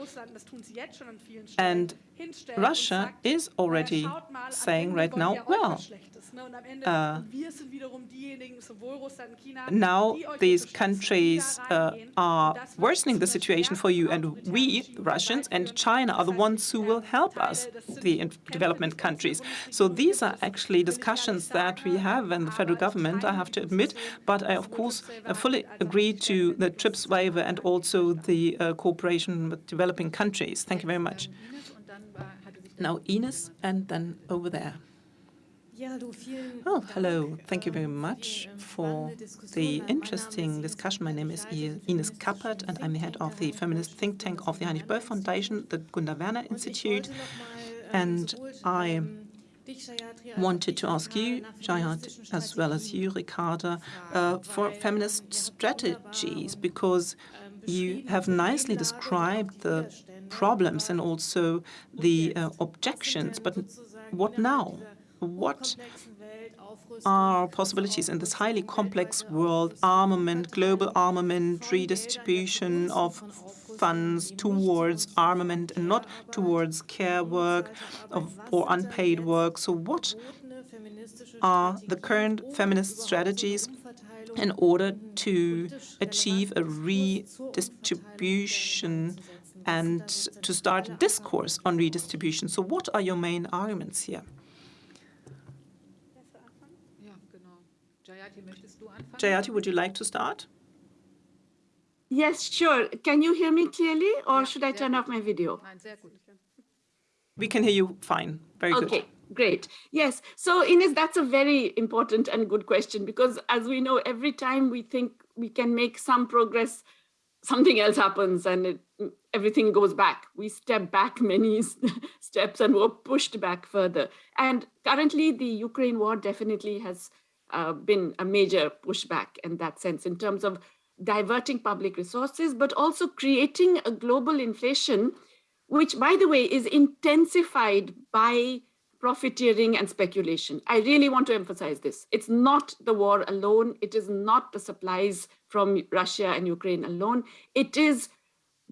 And Russia is already saying right now, well, uh, now these countries uh, are worsening the situation for you, and we, the Russians and China, are the ones who will help us, the development countries. So these are actually discussions that we have in the federal government, I have to admit, but I, of course, fully agree to the TRIPS waiver and also the uh, cooperation with developing countries. Thank you very much. Now Ines, and then over there. Oh, hello. Thank you very much for the interesting discussion. My name is Ines Kappert, and I'm the head of the feminist think tank of the Heinrich Böll Foundation, the Gunda Werner Institute. And I wanted to ask you, Jayati, as well as you, Ricarda, uh, for feminist strategies, because you have nicely described the problems and also the uh, objections. But what now? What are possibilities in this highly complex world, armament, global armament, redistribution of funds towards armament and not towards care work of, or unpaid work. So what are the current feminist strategies in order to achieve a redistribution and to start a discourse on redistribution? So what are your main arguments here? Jayati, would you like to start? Yes, sure. Can you hear me clearly, or should I turn off my video? We can hear you fine. Very good. Okay, great. Yes. So, Ines, that's a very important and good question because, as we know, every time we think we can make some progress, something else happens and it, everything goes back. We step back many steps and we're pushed back further. And currently, the Ukraine war definitely has uh, been a major pushback in that sense in terms of diverting public resources, but also creating a global inflation, which, by the way, is intensified by profiteering and speculation. I really want to emphasize this. It's not the war alone. It is not the supplies from Russia and Ukraine alone. It is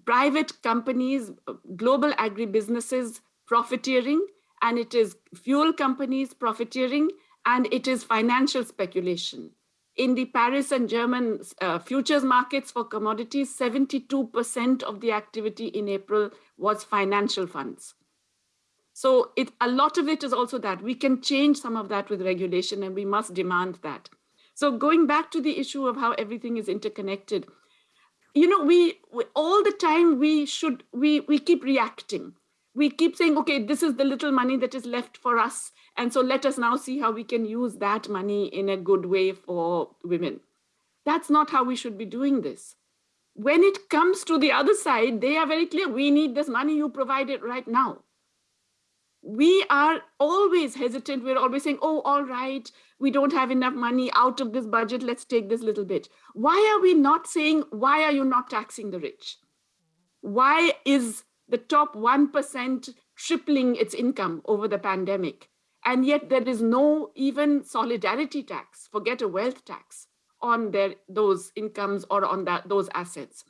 private companies, global agribusinesses profiteering, and it is fuel companies profiteering, and it is financial speculation. In the Paris and German uh, futures markets for commodities, 72% of the activity in April was financial funds. So it, a lot of it is also that. We can change some of that with regulation and we must demand that. So going back to the issue of how everything is interconnected, you know, we, we all the time we should, we, we keep reacting. We keep saying, okay, this is the little money that is left for us and so let us now see how we can use that money in a good way for women. That's not how we should be doing this. When it comes to the other side, they are very clear. We need this money, you provide it right now. We are always hesitant. We're always saying, oh, all right, we don't have enough money out of this budget. Let's take this little bit. Why are we not saying, why are you not taxing the rich? Why is the top 1% tripling its income over the pandemic? And yet there is no even solidarity tax, forget a wealth tax on their, those incomes or on that, those assets.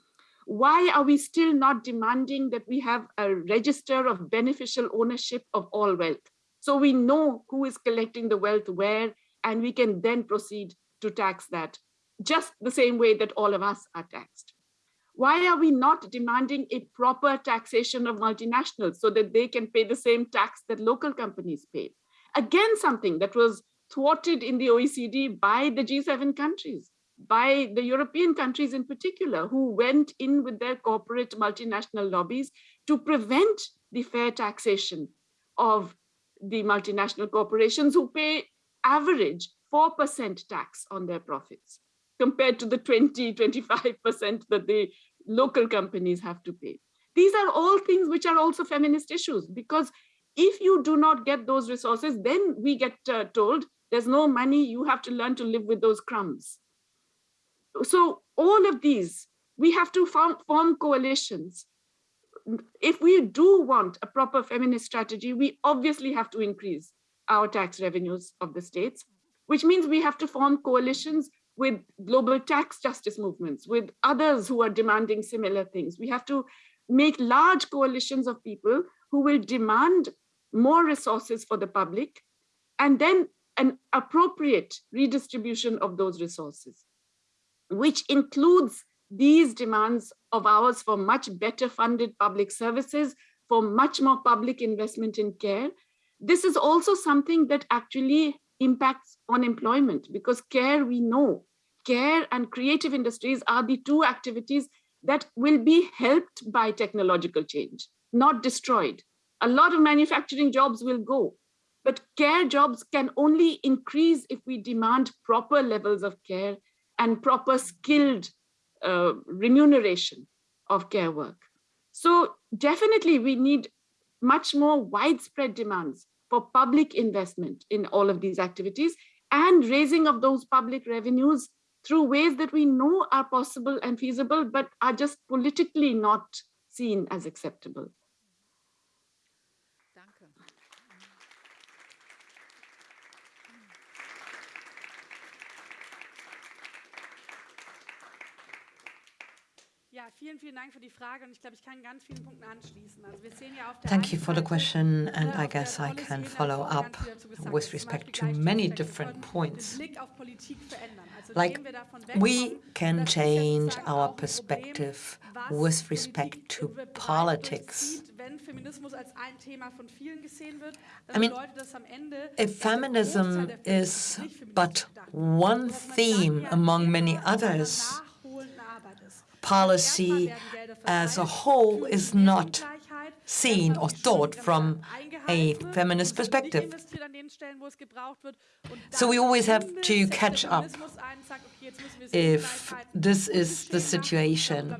Why are we still not demanding that we have a register of beneficial ownership of all wealth? So we know who is collecting the wealth where, and we can then proceed to tax that just the same way that all of us are taxed. Why are we not demanding a proper taxation of multinationals so that they can pay the same tax that local companies pay? Again something that was thwarted in the OECD by the G7 countries, by the European countries in particular, who went in with their corporate multinational lobbies to prevent the fair taxation of the multinational corporations who pay average 4% tax on their profits compared to the 20, 25% that the local companies have to pay. These are all things which are also feminist issues because if you do not get those resources, then we get uh, told there's no money, you have to learn to live with those crumbs. So all of these, we have to form, form coalitions. If we do want a proper feminist strategy, we obviously have to increase our tax revenues of the states, which means we have to form coalitions with global tax justice movements, with others who are demanding similar things. We have to make large coalitions of people who will demand more resources for the public and then an appropriate redistribution of those resources, which includes these demands of ours for much better funded public services, for much more public investment in care. This is also something that actually impacts on employment because care we know, care and creative industries are the two activities that will be helped by technological change, not destroyed. A lot of manufacturing jobs will go, but care jobs can only increase if we demand proper levels of care and proper skilled uh, remuneration of care work. So definitely we need much more widespread demands for public investment in all of these activities and raising of those public revenues through ways that we know are possible and feasible, but are just politically not seen as acceptable. Thank you for the question, and I guess I can follow up with respect to many different points. Like, we can change our perspective with respect to politics. I mean, if feminism is but one theme among many others, policy as a whole is not seen or thought from a feminist perspective. So we always have to catch up if this is the situation.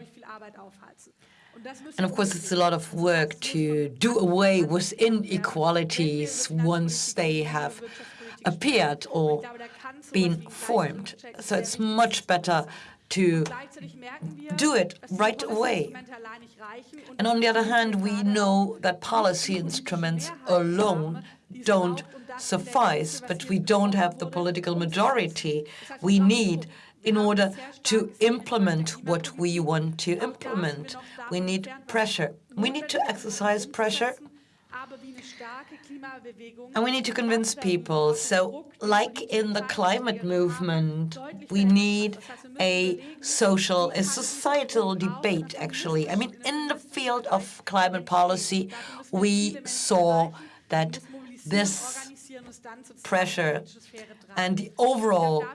And of course, it's a lot of work to do away with inequalities once they have appeared or been formed. So it's much better to do it right away. And on the other hand, we know that policy instruments alone don't suffice, but we don't have the political majority we need in order to implement what we want to implement. We need pressure. We need to exercise pressure and we need to convince people. So like in the climate movement, we need a social, a societal debate, actually. I mean, in the field of climate policy, we saw that this pressure and the overall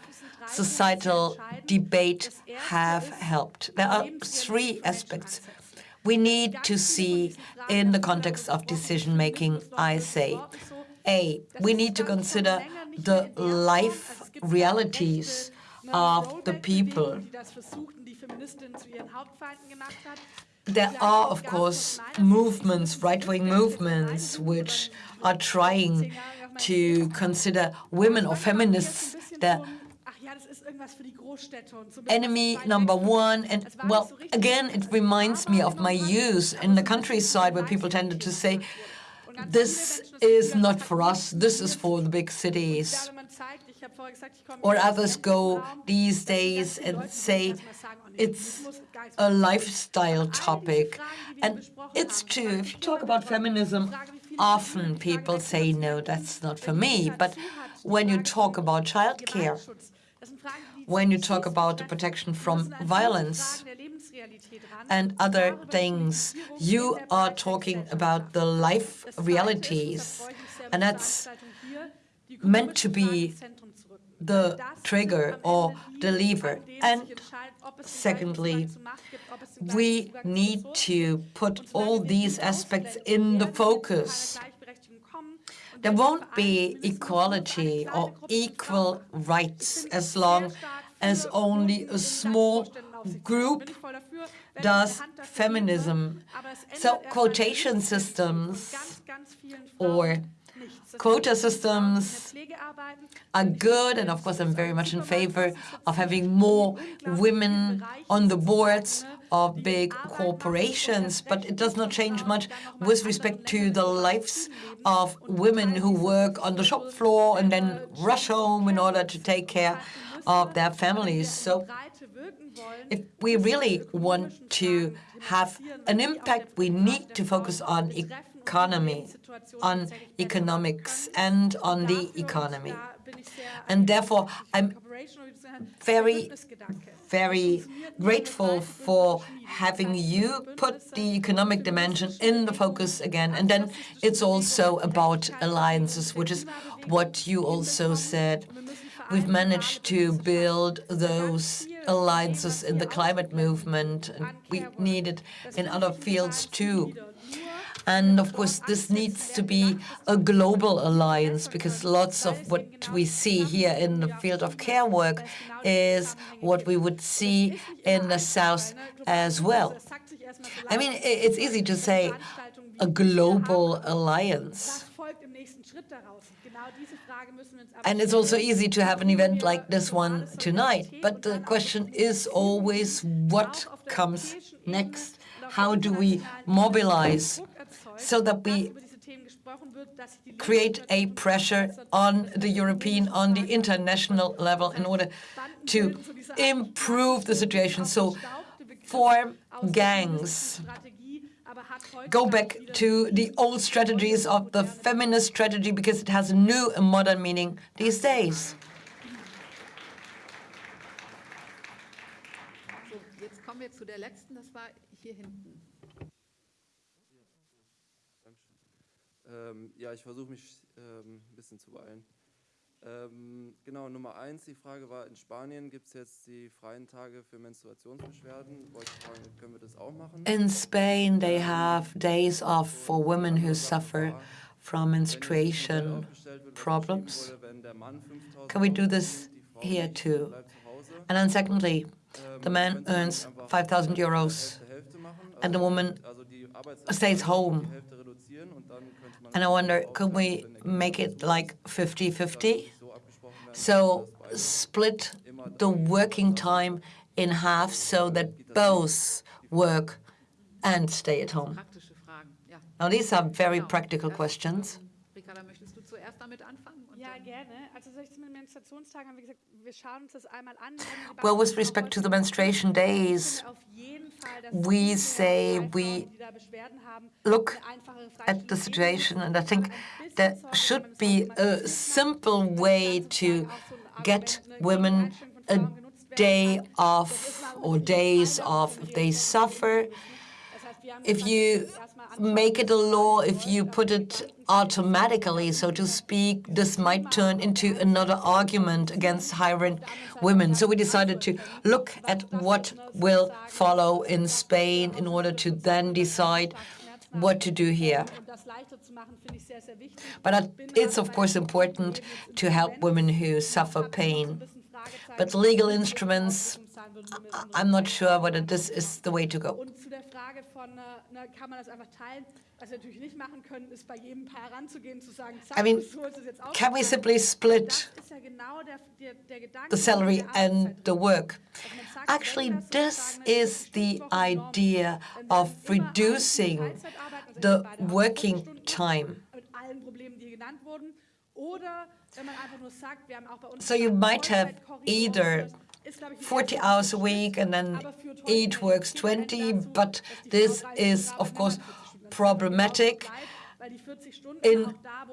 societal debate have helped. There are three aspects we need to see in the context of decision-making, I say. A, we need to consider the life realities of the people. There are, of course, movements, right-wing movements, which are trying to consider women or feminists the enemy number one. And well, again, it reminds me of my youth in the countryside where people tended to say, this is not for us, this is for the big cities. Or others go these days and say it's a lifestyle topic. And it's true, if you talk about feminism, often people say, no, that's not for me. But when you talk about childcare, when you talk about the protection from violence and other things, you are talking about the life realities. And that's meant to be the trigger or the lever. And secondly, we need to put all these aspects in the focus. There won't be equality or equal rights as long as only a small group does feminism. So quotation systems or quota systems are good, and of course I'm very much in favor of having more women on the boards of big corporations, but it does not change much with respect to the lives of women who work on the shop floor and then rush home in order to take care of their families. So if we really want to have an impact, we need to focus on economy, on economics, and on the economy. And therefore, I'm very, very grateful for having you put the economic dimension in the focus again. And then it's also about alliances, which is what you also said. We've managed to build those alliances in the climate movement, and we need it in other fields too. And of course, this needs to be a global alliance because lots of what we see here in the field of care work is what we would see in the South as well. I mean, it's easy to say a global alliance. And it's also easy to have an event like this one tonight. But the question is always what comes next? How do we mobilize so that we create a pressure on the European, on the international level in order to improve the situation. So form gangs, go back to the old strategies of the feminist strategy because it has a new and modern meaning these days. Ähm, ja, ich versuche mich ähm, ein bisschen zu beeilen. Ähm, genau, Nummer eins, die Frage war, in Spanien gibt es jetzt die freien Tage für Menstruationsbeschwerden. Wollte ich fragen, können wir das auch machen? In Spain, they have days off for women who suffer from menstruation problems. Can we do this here too? And then secondly, the man earns 5,000 euros and the woman stays home and I wonder, could we make it like 50-50? So split the working time in half so that both work and stay at home. Now, these are very practical questions. Well, with respect to the menstruation days, we say we look at the situation, and I think there should be a simple way to get women a day off or days off if they suffer. If you make it a law, if you put it automatically, so to speak, this might turn into another argument against hiring women. So we decided to look at what will follow in Spain in order to then decide what to do here. But it's, of course, important to help women who suffer pain. But legal instruments, I'm not sure whether this is the way to go. I mean, can we simply split the salary and the work? Actually, this is the idea of reducing the working time. So you might have either 40 hours a week and then each works 20, but this is, of course, problematic. In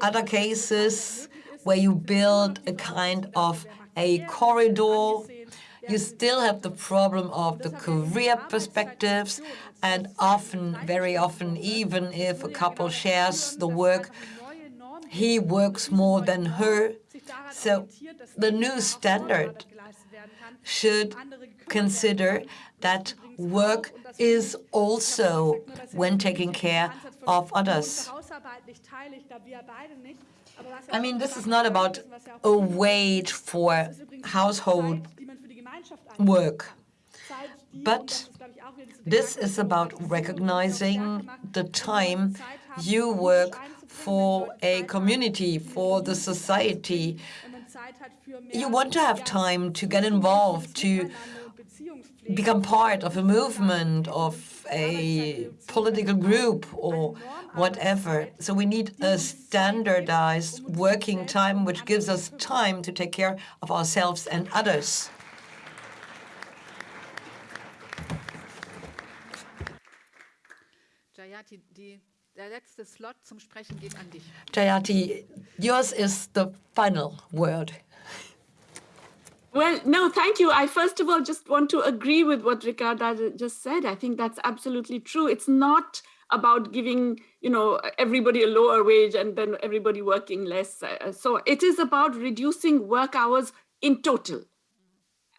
other cases, where you build a kind of a corridor, you still have the problem of the career perspectives, and often, very often, even if a couple shares the work, he works more than her. So the new standard should consider that work is also when taking care of others. I mean, this is not about a wage for household work, but this is about recognizing the time you work for a community, for the society. You want to have time to get involved, to become part of a movement, of a political group or whatever. So we need a standardized working time which gives us time to take care of ourselves and others. Jayati, yours is the final word. Well, no, thank you. I first of all just want to agree with what Ricarda just said. I think that's absolutely true. It's not about giving, you know, everybody a lower wage and then everybody working less. So it is about reducing work hours in total.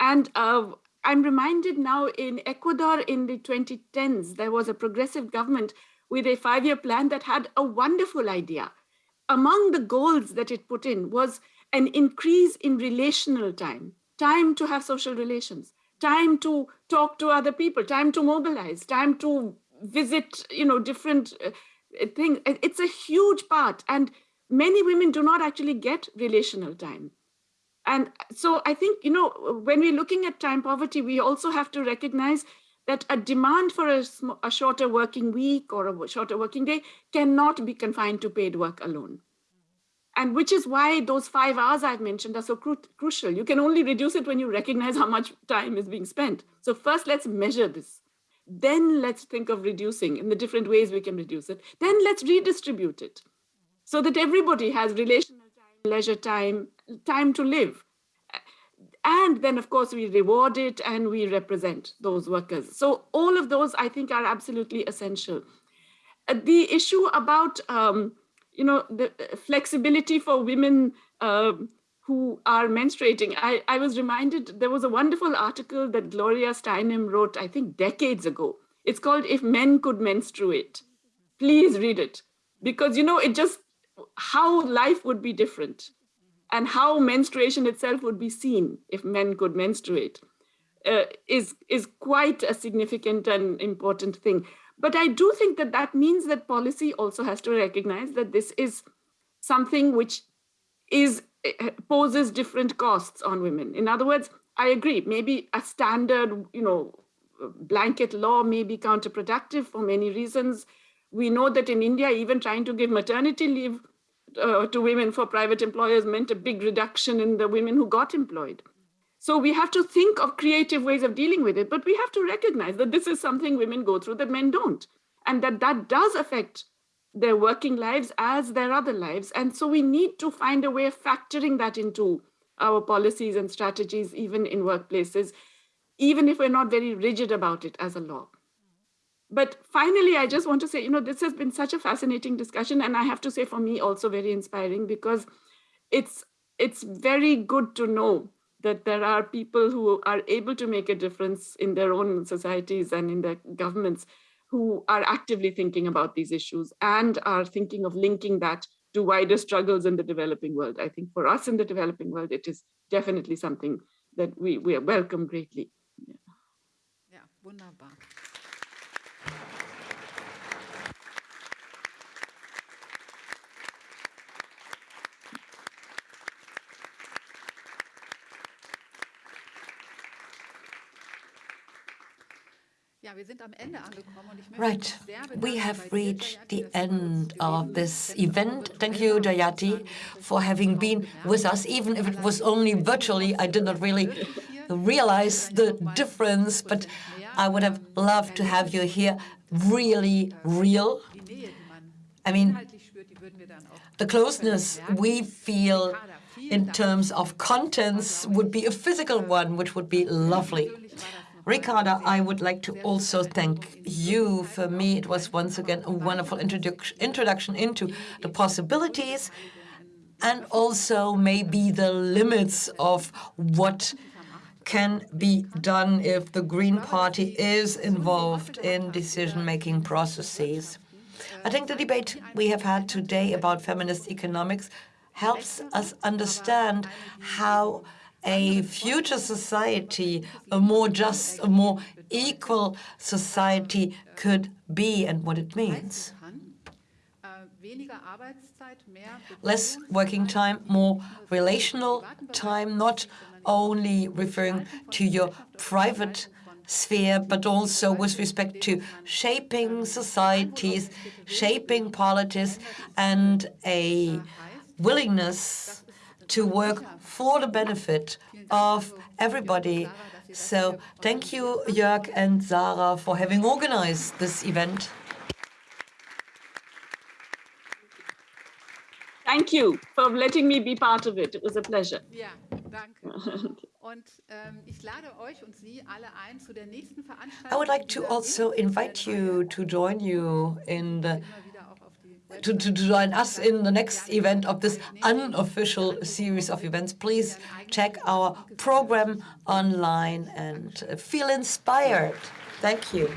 And uh, I'm reminded now in Ecuador in the 2010s, there was a progressive government with a five-year plan that had a wonderful idea. Among the goals that it put in was an increase in relational time time to have social relations, time to talk to other people, time to mobilize, time to visit, you know, different uh, things. It's a huge part. And many women do not actually get relational time. And so I think, you know, when we're looking at time poverty, we also have to recognize that a demand for a, a shorter working week or a shorter working day cannot be confined to paid work alone. And which is why those five hours I've mentioned are so cru crucial. You can only reduce it when you recognize how much time is being spent. So first, let's measure this. Then let's think of reducing in the different ways we can reduce it. Then let's redistribute it so that everybody has relational time, leisure time, time to live. And then, of course, we reward it and we represent those workers. So all of those, I think, are absolutely essential. Uh, the issue about um, you know, the flexibility for women uh, who are menstruating. I, I was reminded, there was a wonderful article that Gloria Steinem wrote, I think decades ago. It's called If Men Could Menstruate. Please read it. Because, you know, it just, how life would be different and how menstruation itself would be seen if men could menstruate uh, is, is quite a significant and important thing. But I do think that that means that policy also has to recognize that this is something which is eh, poses different costs on women. In other words, I agree, maybe a standard, you know, blanket law may be counterproductive for many reasons. We know that in India, even trying to give maternity leave uh, to women for private employers meant a big reduction in the women who got employed. So we have to think of creative ways of dealing with it, but we have to recognize that this is something women go through that men don't, and that that does affect their working lives as their other lives. And so we need to find a way of factoring that into our policies and strategies, even in workplaces, even if we're not very rigid about it as a law. But finally, I just want to say, you know, this has been such a fascinating discussion. And I have to say for me also very inspiring because it's, it's very good to know that there are people who are able to make a difference in their own societies and in their governments who are actively thinking about these issues and are thinking of linking that to wider struggles in the developing world. I think for us in the developing world, it is definitely something that we, we welcome greatly. Yeah. yeah, wunderbar. Right, we have reached the end of this event. Thank you, Jayati, for having been with us, even if it was only virtually. I did not really realize the difference, but I would have loved to have you here, really real. I mean, the closeness we feel in terms of contents would be a physical one, which would be lovely. Ricarda, I would like to also thank you. For me, it was once again a wonderful introduction into the possibilities and also maybe the limits of what can be done if the Green Party is involved in decision-making processes. I think the debate we have had today about feminist economics helps us understand how a future society, a more just, a more equal society could be and what it means. Less working time, more relational time, not only referring to your private sphere, but also with respect to shaping societies, shaping politics, and a willingness to work for the benefit of everybody. So thank you, Jörg and Sarah, for having organized this event. Thank you for letting me be part of it. It was a pleasure. Ja, danke. Und ähm, ich lade euch und Sie alle ein zu der nächsten Veranstaltung. I would like to also invite you to join you in the to, to join us in the next event of this unofficial series of events. Please check our program online and feel inspired. Thank you.